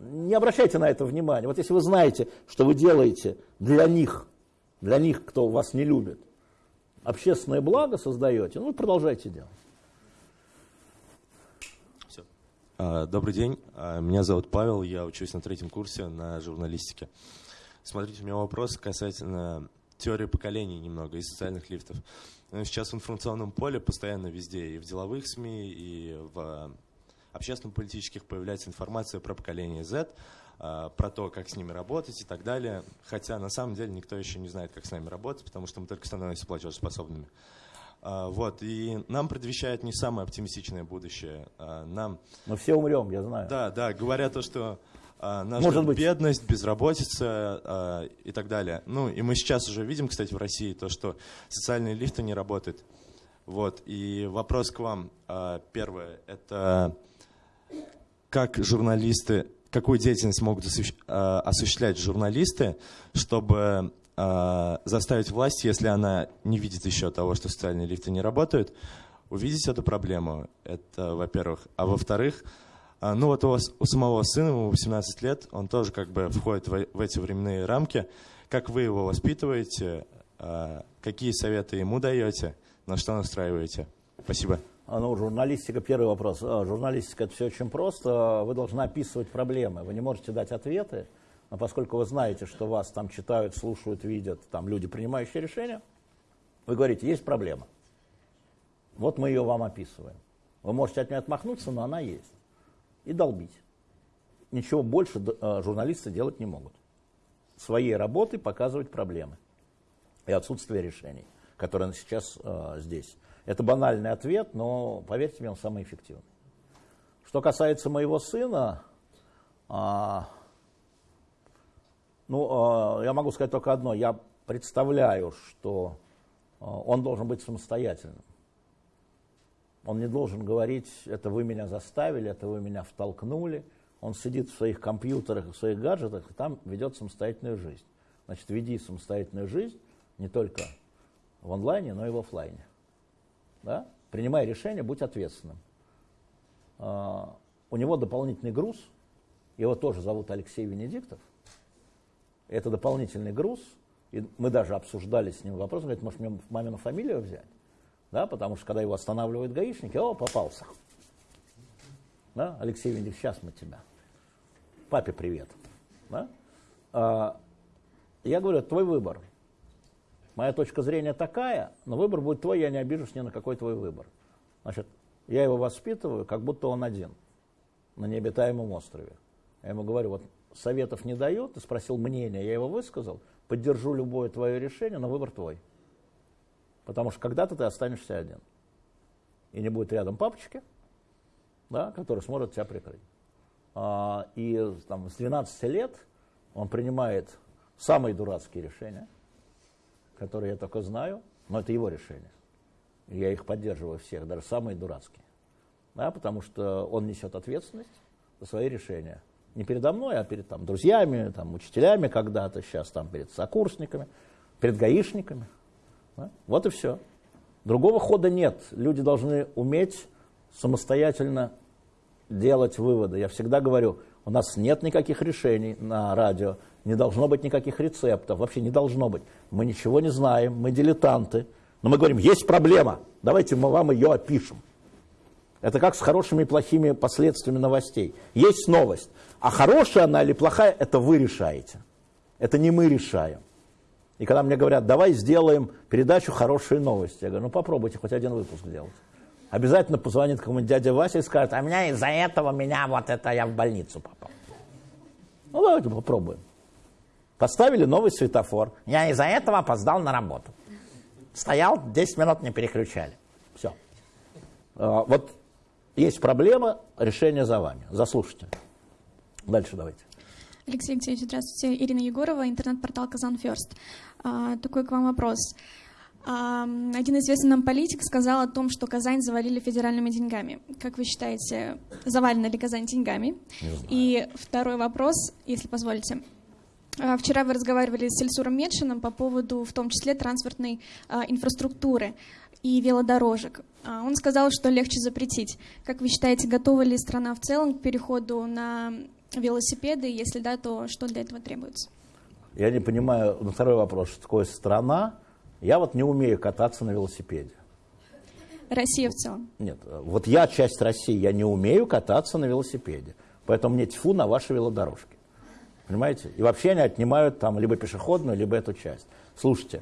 Не обращайте на это внимания. Вот если вы знаете, что вы делаете для них, для них, кто вас не любит, общественное благо создаете, ну, продолжайте делать. Все. А, добрый день, а, меня зовут Павел, я учусь на третьем курсе на журналистике. Смотрите, у меня вопрос касательно теории поколений немного и социальных лифтов. Ну, сейчас в информационном поле постоянно везде, и в деловых СМИ, и в общественно-политических появляется информация про поколение Z, а, про то, как с ними работать и так далее. Хотя на самом деле никто еще не знает, как с нами работать, потому что мы только становимся платежеспособными. А, вот, и нам предвещает не самое оптимистичное будущее. А, нам... Мы все умрем, я знаю. Да, да, говорят то, что нас Может быть. бедность, безработица и так далее. Ну, и мы сейчас уже видим, кстати, в России то, что социальные лифты не работают. Вот, и вопрос к вам. Первое, это как журналисты какую деятельность могут а, осуществлять журналисты, чтобы а, заставить власть, если она не видит еще того, что социальные лифты не работают, увидеть эту проблему. Это, во-первых. А во-вторых, а, ну вот у, вас, у самого сына, ему 18 лет, он тоже как бы входит в, в эти временные рамки. Как вы его воспитываете? Какие советы ему даете? На что настраиваете? Спасибо. А, ну, журналистика, первый вопрос. А, журналистика это все очень просто. Вы должны описывать проблемы. Вы не можете дать ответы, но поскольку вы знаете, что вас там читают, слушают, видят, там люди, принимающие решения, вы говорите, есть проблема. Вот мы ее вам описываем. Вы можете от нее отмахнуться, но она есть. И долбить. Ничего больше а, журналисты делать не могут. Своей работой показывать проблемы и отсутствие решений, которые сейчас э, здесь. Это банальный ответ, но поверьте мне, он самый эффективный. Что касается моего сына, а, ну, а, я могу сказать только одно. Я представляю, что а, он должен быть самостоятельным. Он не должен говорить, это вы меня заставили, это вы меня втолкнули. Он сидит в своих компьютерах, в своих гаджетах, и там ведет самостоятельную жизнь. Значит, веди самостоятельную жизнь не только в онлайне, но и в офлайне да, принимая решение, будь ответственным. А, у него дополнительный груз, его тоже зовут Алексей Венедиктов. Это дополнительный груз, и мы даже обсуждали с ним вопрос, он говорит, может, мне мамину фамилию взять? Да, потому что когда его останавливают гаишники, о, попался. Да, Алексей Венедиктов, сейчас мы тебя. Папе привет. Да? А, я говорю, твой выбор. Моя точка зрения такая, но выбор будет твой, я не обижусь ни на какой твой выбор. Значит, я его воспитываю, как будто он один на необитаемом острове. Я ему говорю, вот советов не дает, ты спросил мнение, я его высказал, поддержу любое твое решение, но выбор твой. Потому что когда-то ты останешься один. И не будет рядом папочки, да, который сможет тебя прикрыть. А, и там, с 12 лет он принимает самые дурацкие решения, которые я только знаю, но это его решение. Я их поддерживаю всех, даже самые дурацкие. Да, потому что он несет ответственность за свои решения. Не передо мной, а перед там, друзьями, там, учителями когда-то, сейчас там перед сокурсниками, перед гаишниками. Да? Вот и все. Другого хода нет. Люди должны уметь самостоятельно делать выводы. Я всегда говорю, у нас нет никаких решений на радио, не должно быть никаких рецептов, вообще не должно быть. Мы ничего не знаем, мы дилетанты. Но мы говорим, есть проблема, давайте мы вам ее опишем. Это как с хорошими и плохими последствиями новостей. Есть новость, а хорошая она или плохая, это вы решаете. Это не мы решаем. И когда мне говорят, давай сделаем передачу «Хорошие новости», я говорю, ну попробуйте хоть один выпуск сделать. Обязательно позвонит кому-нибудь дядя Вася и скажет, а меня из-за этого меня вот это я в больницу попал. Ну давайте попробуем. Поставили новый светофор. Я из-за этого опоздал на работу. Стоял, 10 минут не переключали. Все. А, вот есть проблема, решение за вами. Заслушайте. Дальше давайте. Алексей Алексеевич, здравствуйте. Ирина Егорова, интернет-портал «Казан Ферст». А, такой к вам вопрос. А, один известный нам политик сказал о том, что Казань завалили федеральными деньгами. Как вы считаете, завалена ли Казань деньгами? И второй вопрос, если позволите. А, вчера вы разговаривали с Эльсуром Медшином по поводу, в том числе, транспортной а, инфраструктуры и велодорожек. А, он сказал, что легче запретить. Как вы считаете, готова ли страна в целом к переходу на велосипеды? Если да, то что для этого требуется? Я не понимаю, на второй вопрос, что такое страна. Я вот не умею кататься на велосипеде. Россия в целом? Нет, вот я часть России, я не умею кататься на велосипеде. Поэтому мне тьфу на ваши велодорожки. Понимаете? И вообще они отнимают там либо пешеходную, либо эту часть. Слушайте,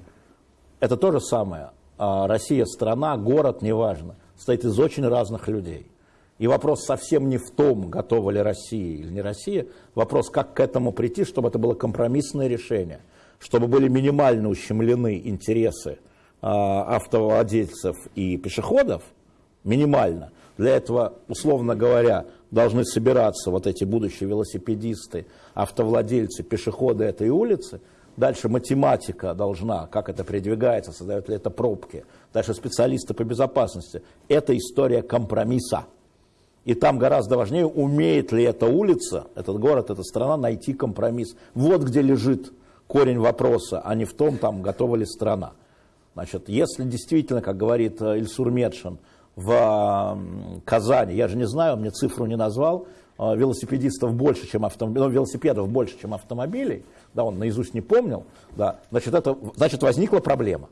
это то же самое. А Россия страна, город, неважно, состоит из очень разных людей. И вопрос совсем не в том, готова ли Россия или не Россия. Вопрос, как к этому прийти, чтобы это было компромиссное решение. Чтобы были минимально ущемлены интересы э, автовладельцев и пешеходов, минимально. Для этого, условно говоря, должны собираться вот эти будущие велосипедисты, автовладельцы, пешеходы этой улицы. Дальше математика должна, как это передвигается, создают ли это пробки. Дальше специалисты по безопасности. Это история компромисса. И там гораздо важнее, умеет ли эта улица, этот город, эта страна найти компромисс. Вот где лежит корень вопроса, а не в том, там, готова ли страна. Значит, если действительно, как говорит э, Ильсур Медшин, в Казани, я же не знаю, мне цифру не назвал, э, велосипедистов больше, чем автомобилей, ну, велосипедов больше, чем автомобилей, да, он наизусть не помнил, да, значит, это, значит, возникла проблема.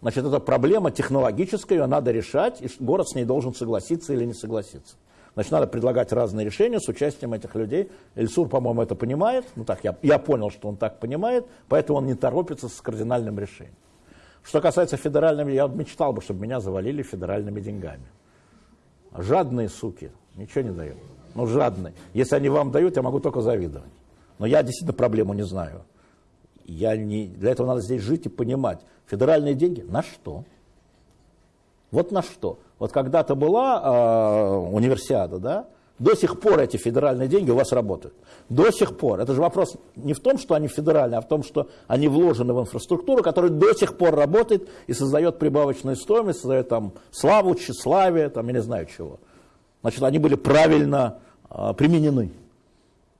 Значит, это проблема технологическая, ее надо решать, и город с ней должен согласиться или не согласиться. Значит, надо предлагать разные решения с участием этих людей. Эльсур, по-моему, это понимает. Ну так, я, я понял, что он так понимает, поэтому он не торопится с кардинальным решением. Что касается федеральными, я мечтал бы, чтобы меня завалили федеральными деньгами. Жадные суки, ничего не дают. Ну, жадные. Если они вам дают, я могу только завидовать. Но я действительно проблему не знаю. Я не, для этого надо здесь жить и понимать. Федеральные деньги на что? Вот на что? Вот когда-то была э, универсиада, да? До сих пор эти федеральные деньги у вас работают. До сих пор. Это же вопрос не в том, что они федеральные, а в том, что они вложены в инфраструктуру, которая до сих пор работает и создает прибавочную стоимость, создает там славу, тщеславие, там я не знаю чего. Значит, они были правильно э, применены.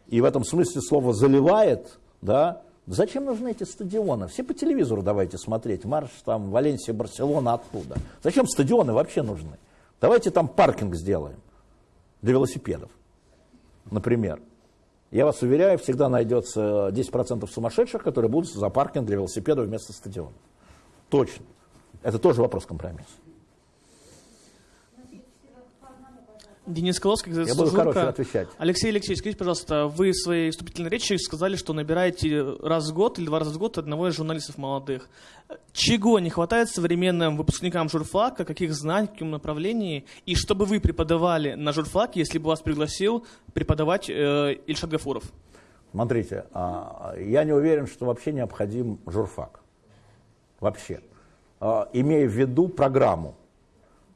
И в этом смысле слово «заливает», да, Зачем нужны эти стадионы? Все по телевизору давайте смотреть. Марш там Валенсия, Барселона оттуда. Зачем стадионы вообще нужны? Давайте там паркинг сделаем для велосипедов, например. Я вас уверяю, всегда найдется 10% сумасшедших, которые будут за паркинг для велосипедов вместо стадиона. Точно. Это тоже вопрос компромисса. Денис Коловский, Я буду короче отвечать. Алексей Алексеевич, скажите, пожалуйста, вы в своей вступительной речи сказали, что набираете раз в год или два раза в год одного из журналистов молодых. Чего не хватает современным выпускникам журфака, каких знаний, в каком направлении, и чтобы вы преподавали на журфаке, если бы вас пригласил преподавать э, Ильшат Гафуров? Смотрите, а, я не уверен, что вообще необходим журфак. Вообще. А, имея в виду программу.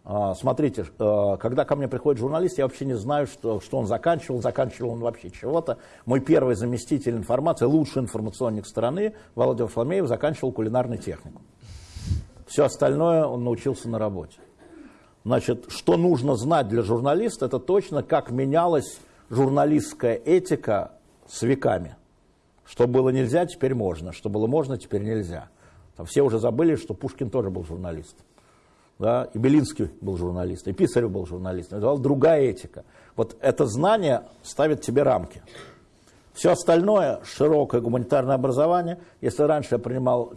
А, смотрите, а, когда ко мне приходит журналист, я вообще не знаю, что, что он заканчивал, заканчивал он вообще чего-то. Мой первый заместитель информации, лучший информационник страны, Володя Фламеев, заканчивал кулинарный технику. Все остальное он научился на работе. Значит, что нужно знать для журналиста, это точно, как менялась журналистская этика с веками. Что было нельзя, теперь можно. Что было можно, теперь нельзя. Там все уже забыли, что Пушкин тоже был журналист да, и Белинский был журналист, и Писарев был журналист, это другая этика. Вот это знание ставит тебе рамки. Все остальное, широкое гуманитарное образование, если раньше я принимал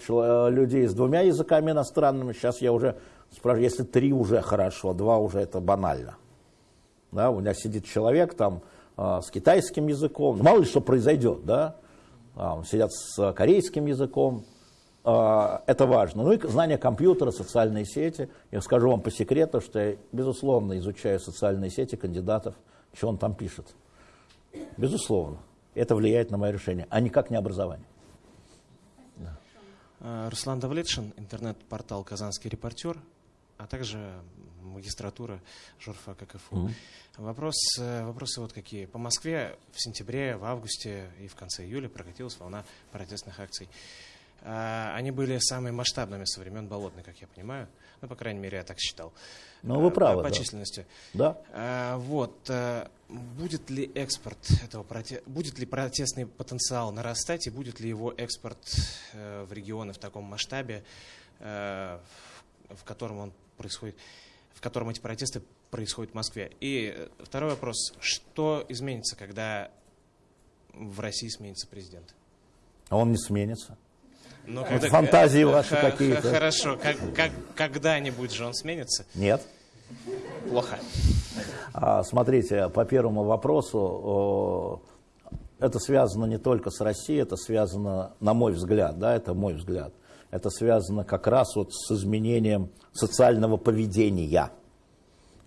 людей с двумя языками иностранными, сейчас я уже спрашиваю, если три уже хорошо, два уже это банально. Да, у меня сидит человек там э, с китайским языком, мало ли что произойдет, да, сидят с корейским языком, это важно. Ну и знание компьютера, социальные сети. Я скажу вам по секрету, что я, безусловно, изучаю социальные сети кандидатов, что он там пишет. Безусловно. Это влияет на мое решение, а никак не образование. Да. А, Руслан Давлетшин, интернет-портал «Казанский репортер», а также магистратура журфака КФУ. Mm-hmm. Вопрос, э, вопросы вот какие. По Москве в сентябре, в августе и в конце июля прокатилась волна протестных акций. А, они были самыми масштабными со времен Болотной, как я понимаю. Ну, по крайней мере, я так считал. Ну, вы правы. По, да. численности. Да. А, вот. А, будет ли экспорт этого проте... будет ли протестный потенциал нарастать и будет ли его экспорт э, в регионы в таком масштабе, э, в котором он происходит, в котором эти протесты происходят в Москве? И второй вопрос: что изменится, когда в России сменится президент? А он не сменится. Ну, вот когда, фантазии ваши какие-то. Хорошо, как, как, когда-нибудь же он сменится? Нет. Плохо. А, смотрите, по первому вопросу, это связано не только с Россией, это связано, на мой взгляд, да, это мой взгляд, это связано как раз вот с изменением социального поведения,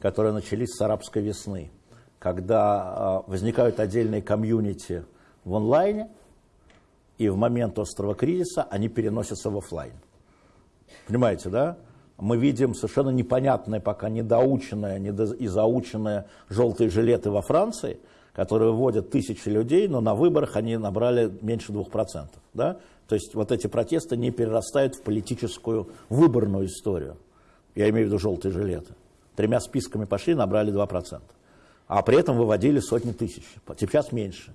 которое начались с арабской весны, когда а, возникают отдельные комьюнити в онлайне, и в момент острого кризиса они переносятся в офлайн. Понимаете, да? Мы видим совершенно непонятное, пока недоученное недо... и заученное желтые жилеты во Франции, которые вводят тысячи людей, но на выборах они набрали меньше 2%. Да? То есть вот эти протесты не перерастают в политическую выборную историю. Я имею в виду желтые жилеты. Тремя списками пошли, набрали 2%. А при этом выводили сотни тысяч. Сейчас меньше.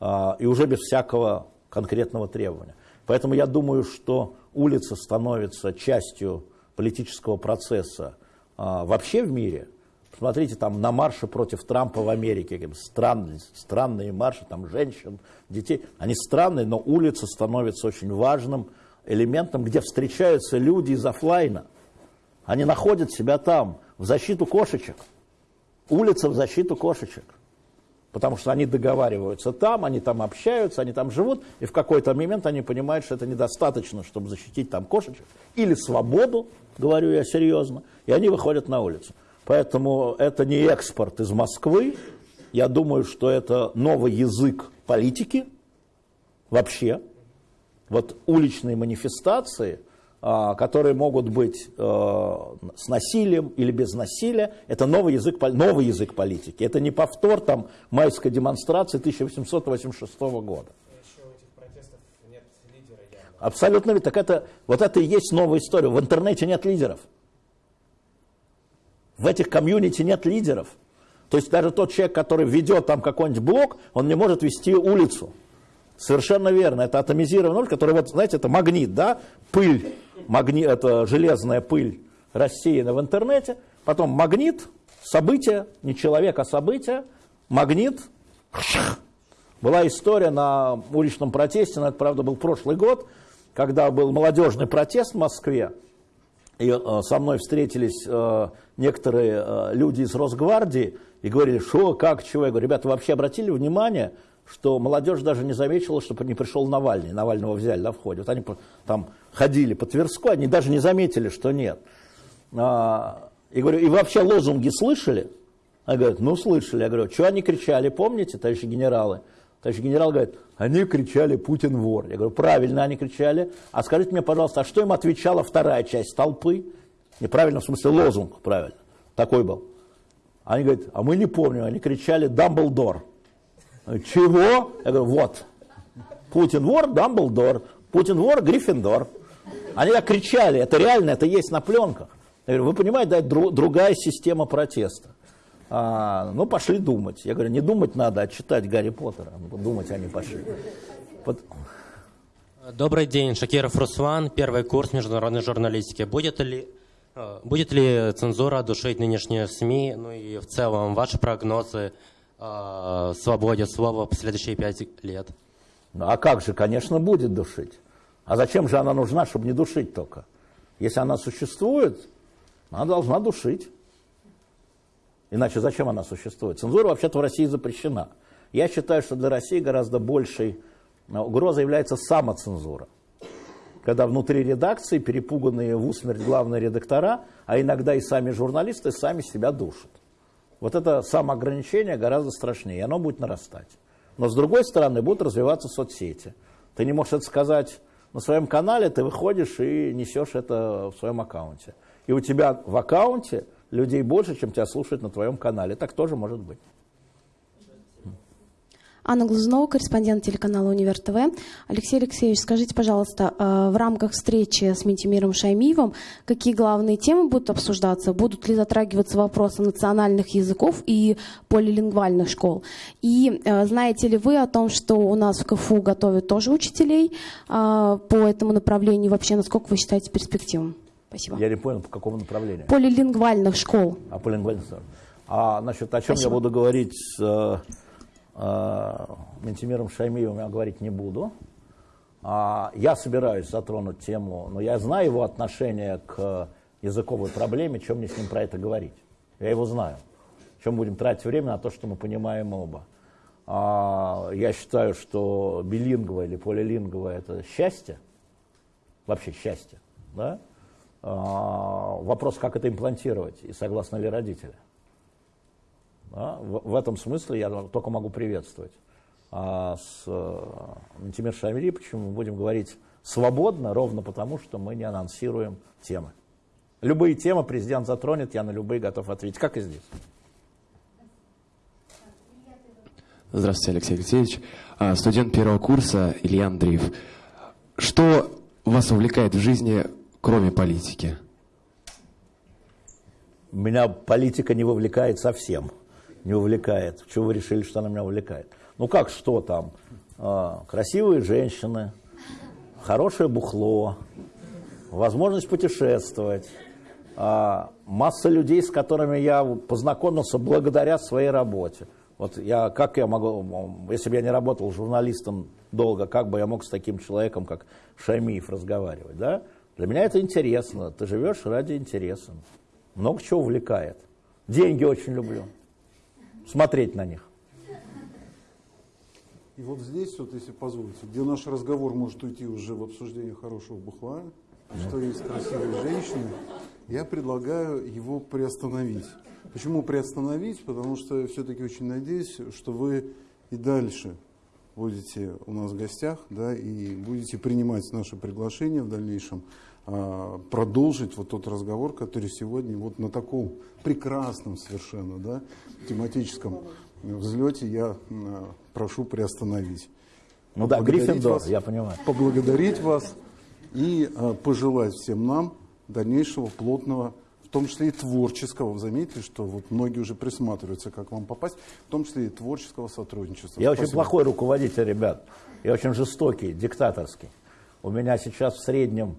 А, и уже без всякого конкретного требования. Поэтому я думаю, что улица становится частью политического процесса а, вообще в мире. Посмотрите, там на марше против Трампа в Америке, странные, странные марши, там женщин, детей. Они странные, но улица становится очень важным элементом, где встречаются люди из офлайна. Они находят себя там, в защиту кошечек. Улица в защиту кошечек потому что они договариваются там, они там общаются, они там живут, и в какой-то момент они понимают, что это недостаточно, чтобы защитить там кошечек, или свободу, говорю я серьезно, и они выходят на улицу. Поэтому это не экспорт из Москвы, я думаю, что это новый язык политики вообще. Вот уличные манифестации – которые могут быть э, с насилием или без насилия, это новый язык, новый язык политики. Это не повтор там, майской демонстрации 1886 года. Абсолютно ведь. Так это, вот это и есть новая история. В интернете нет лидеров. В этих комьюнити нет лидеров. То есть даже тот человек, который ведет там какой-нибудь блок, он не может вести улицу. Совершенно верно. Это атомизированный ноль, который, вот, знаете, это магнит, да, пыль, магни, это железная пыль рассеяна в интернете, потом магнит, событие, не человек, а событие, магнит, была история на уличном протесте, но это, правда, был прошлый год, когда был молодежный протест в Москве, и э, со мной встретились э, некоторые э, люди из Росгвардии, И говорили, что, как, чего. Я говорю, ребята, вы вообще обратили внимание, что молодежь даже не заметила, что не пришел Навальный. Навального взяли на входе. Вот они там ходили по Тверской, они даже не заметили, что нет. А, и говорю, и вообще лозунги слышали? Они говорят, ну слышали. Я говорю, что они кричали, помните, товарищи генералы? Товарищ генерал говорит, они кричали «Путин вор». Я говорю, правильно они кричали. А скажите мне, пожалуйста, а что им отвечала вторая часть толпы? Неправильно, в смысле лозунг, правильно. Такой был. Они говорят, а мы не помним, они кричали «Дамблдор». Чего? Я говорю, вот. Путин вор, Дамблдор. Путин вор, Гриффиндор. Они так кричали, это реально, это есть на пленках. Я говорю, вы понимаете, да, это другая система протеста. А, ну, пошли думать. Я говорю, не думать надо, а читать Гарри Поттера. Ну, думать они пошли. Вот. Добрый день, Шакиров Руслан, первый курс международной журналистики. Будет ли, э, будет ли цензура душить нынешние СМИ, ну и в целом ваши прогнозы э, свободе слова в следующие пять лет? Ну, а как же, конечно, будет душить. А зачем же она нужна, чтобы не душить только? Если она существует, она должна душить. Иначе зачем она существует? Цензура вообще-то в России запрещена. Я считаю, что для России гораздо большей э, угрозой является самоцензура. Когда внутри редакции перепуганные в усмерть главные редактора, а иногда и сами журналисты, сами себя душат. Вот это самоограничение гораздо страшнее, и оно будет нарастать. Но с другой стороны, будут развиваться соцсети. Ты не можешь это сказать на своем канале, ты выходишь и несешь это в своем аккаунте. И у тебя в аккаунте людей больше, чем тебя слушают на твоем канале. Так тоже может быть. Анна Глазунова, корреспондент телеканала Универ ТВ. Алексей Алексеевич, скажите, пожалуйста, э, в рамках встречи с Ментимиром Шаймиевым какие главные темы будут обсуждаться? Будут ли затрагиваться вопросы национальных языков и полилингвальных школ? И э, знаете ли вы о том, что у нас в КФУ готовят тоже учителей э, по этому направлению? Вообще, насколько вы считаете перспективным? Спасибо. Я не понял, по какому направлению? Полилингвальных школ. А полилингвальных школ. А насчет о чем Спасибо. я буду говорить с Ментимиром Шаймиевым, я говорить не буду. А, я собираюсь затронуть тему, но я знаю его отношение к языковой проблеме, чем мне с ним про это говорить. Я его знаю. Чем будем тратить время на то, что мы понимаем оба. А, я считаю, что билингва или полилингва – это счастье, вообще счастье, да? А, вопрос, как это имплантировать и согласны ли родители. Да? В, в этом смысле я только могу приветствовать. А с Ментимир Шамири почему мы будем говорить свободно, ровно потому, что мы не анонсируем темы. Любые темы президент затронет, я на любые готов ответить, как и здесь. Здравствуйте, Алексей Алексеевич. А, студент первого курса Илья Андреев. Что вас увлекает в жизни кроме политики? Меня политика не вовлекает совсем. Не увлекает. Чего вы решили, что она меня увлекает? Ну как, что там? А, красивые женщины, хорошее бухло, возможность путешествовать, а, масса людей, с которыми я познакомился благодаря своей работе. Вот я, как я могу, если бы я не работал журналистом долго, как бы я мог с таким человеком, как Шамиев, разговаривать, да? Для меня это интересно. Ты живешь ради интереса. Много чего увлекает. Деньги очень люблю. Смотреть на них. И вот здесь, вот, если позволите, где наш разговор может уйти уже в обсуждение хорошего бухла, что есть красивые женщины, я предлагаю его приостановить. Почему приостановить? Потому что я все-таки очень надеюсь, что вы и дальше будете у нас в гостях, да, и будете принимать наше приглашение в дальнейшем, продолжить вот тот разговор, который сегодня вот на таком прекрасном совершенно, да, тематическом взлете я а, прошу приостановить. Ну да, Гриффиндор, я понимаю. Поблагодарить вас и а, пожелать всем нам дальнейшего плотного том числе и творческого. Вы заметили, что вот многие уже присматриваются, как вам попасть, в том числе и творческого сотрудничества. Я Спасибо. очень плохой руководитель, ребят. Я очень жестокий, диктаторский. У меня сейчас в среднем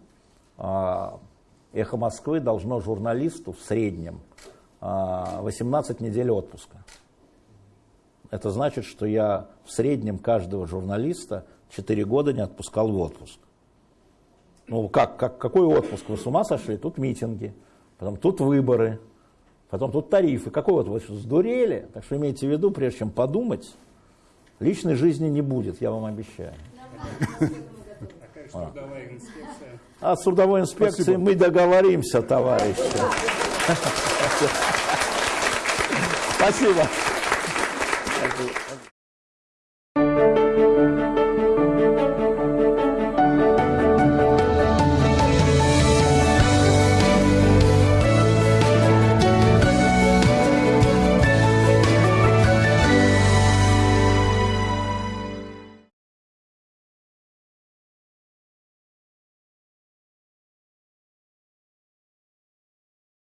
«Эхо Москвы» должно журналисту в среднем э, а, 18 недель отпуска. Это значит, что я в среднем каждого журналиста 4 года не отпускал в отпуск. Ну, как, как, какой отпуск? Вы с ума сошли? Тут митинги, Потом тут выборы, Потом тут тарифы. Какой вот вы сдурели? Так что имейте в виду, прежде чем подумать, личной жизни не будет, я вам обещаю. А, а с трудовой инспекцией Спасибо. мы договоримся, товарищи. Спасибо.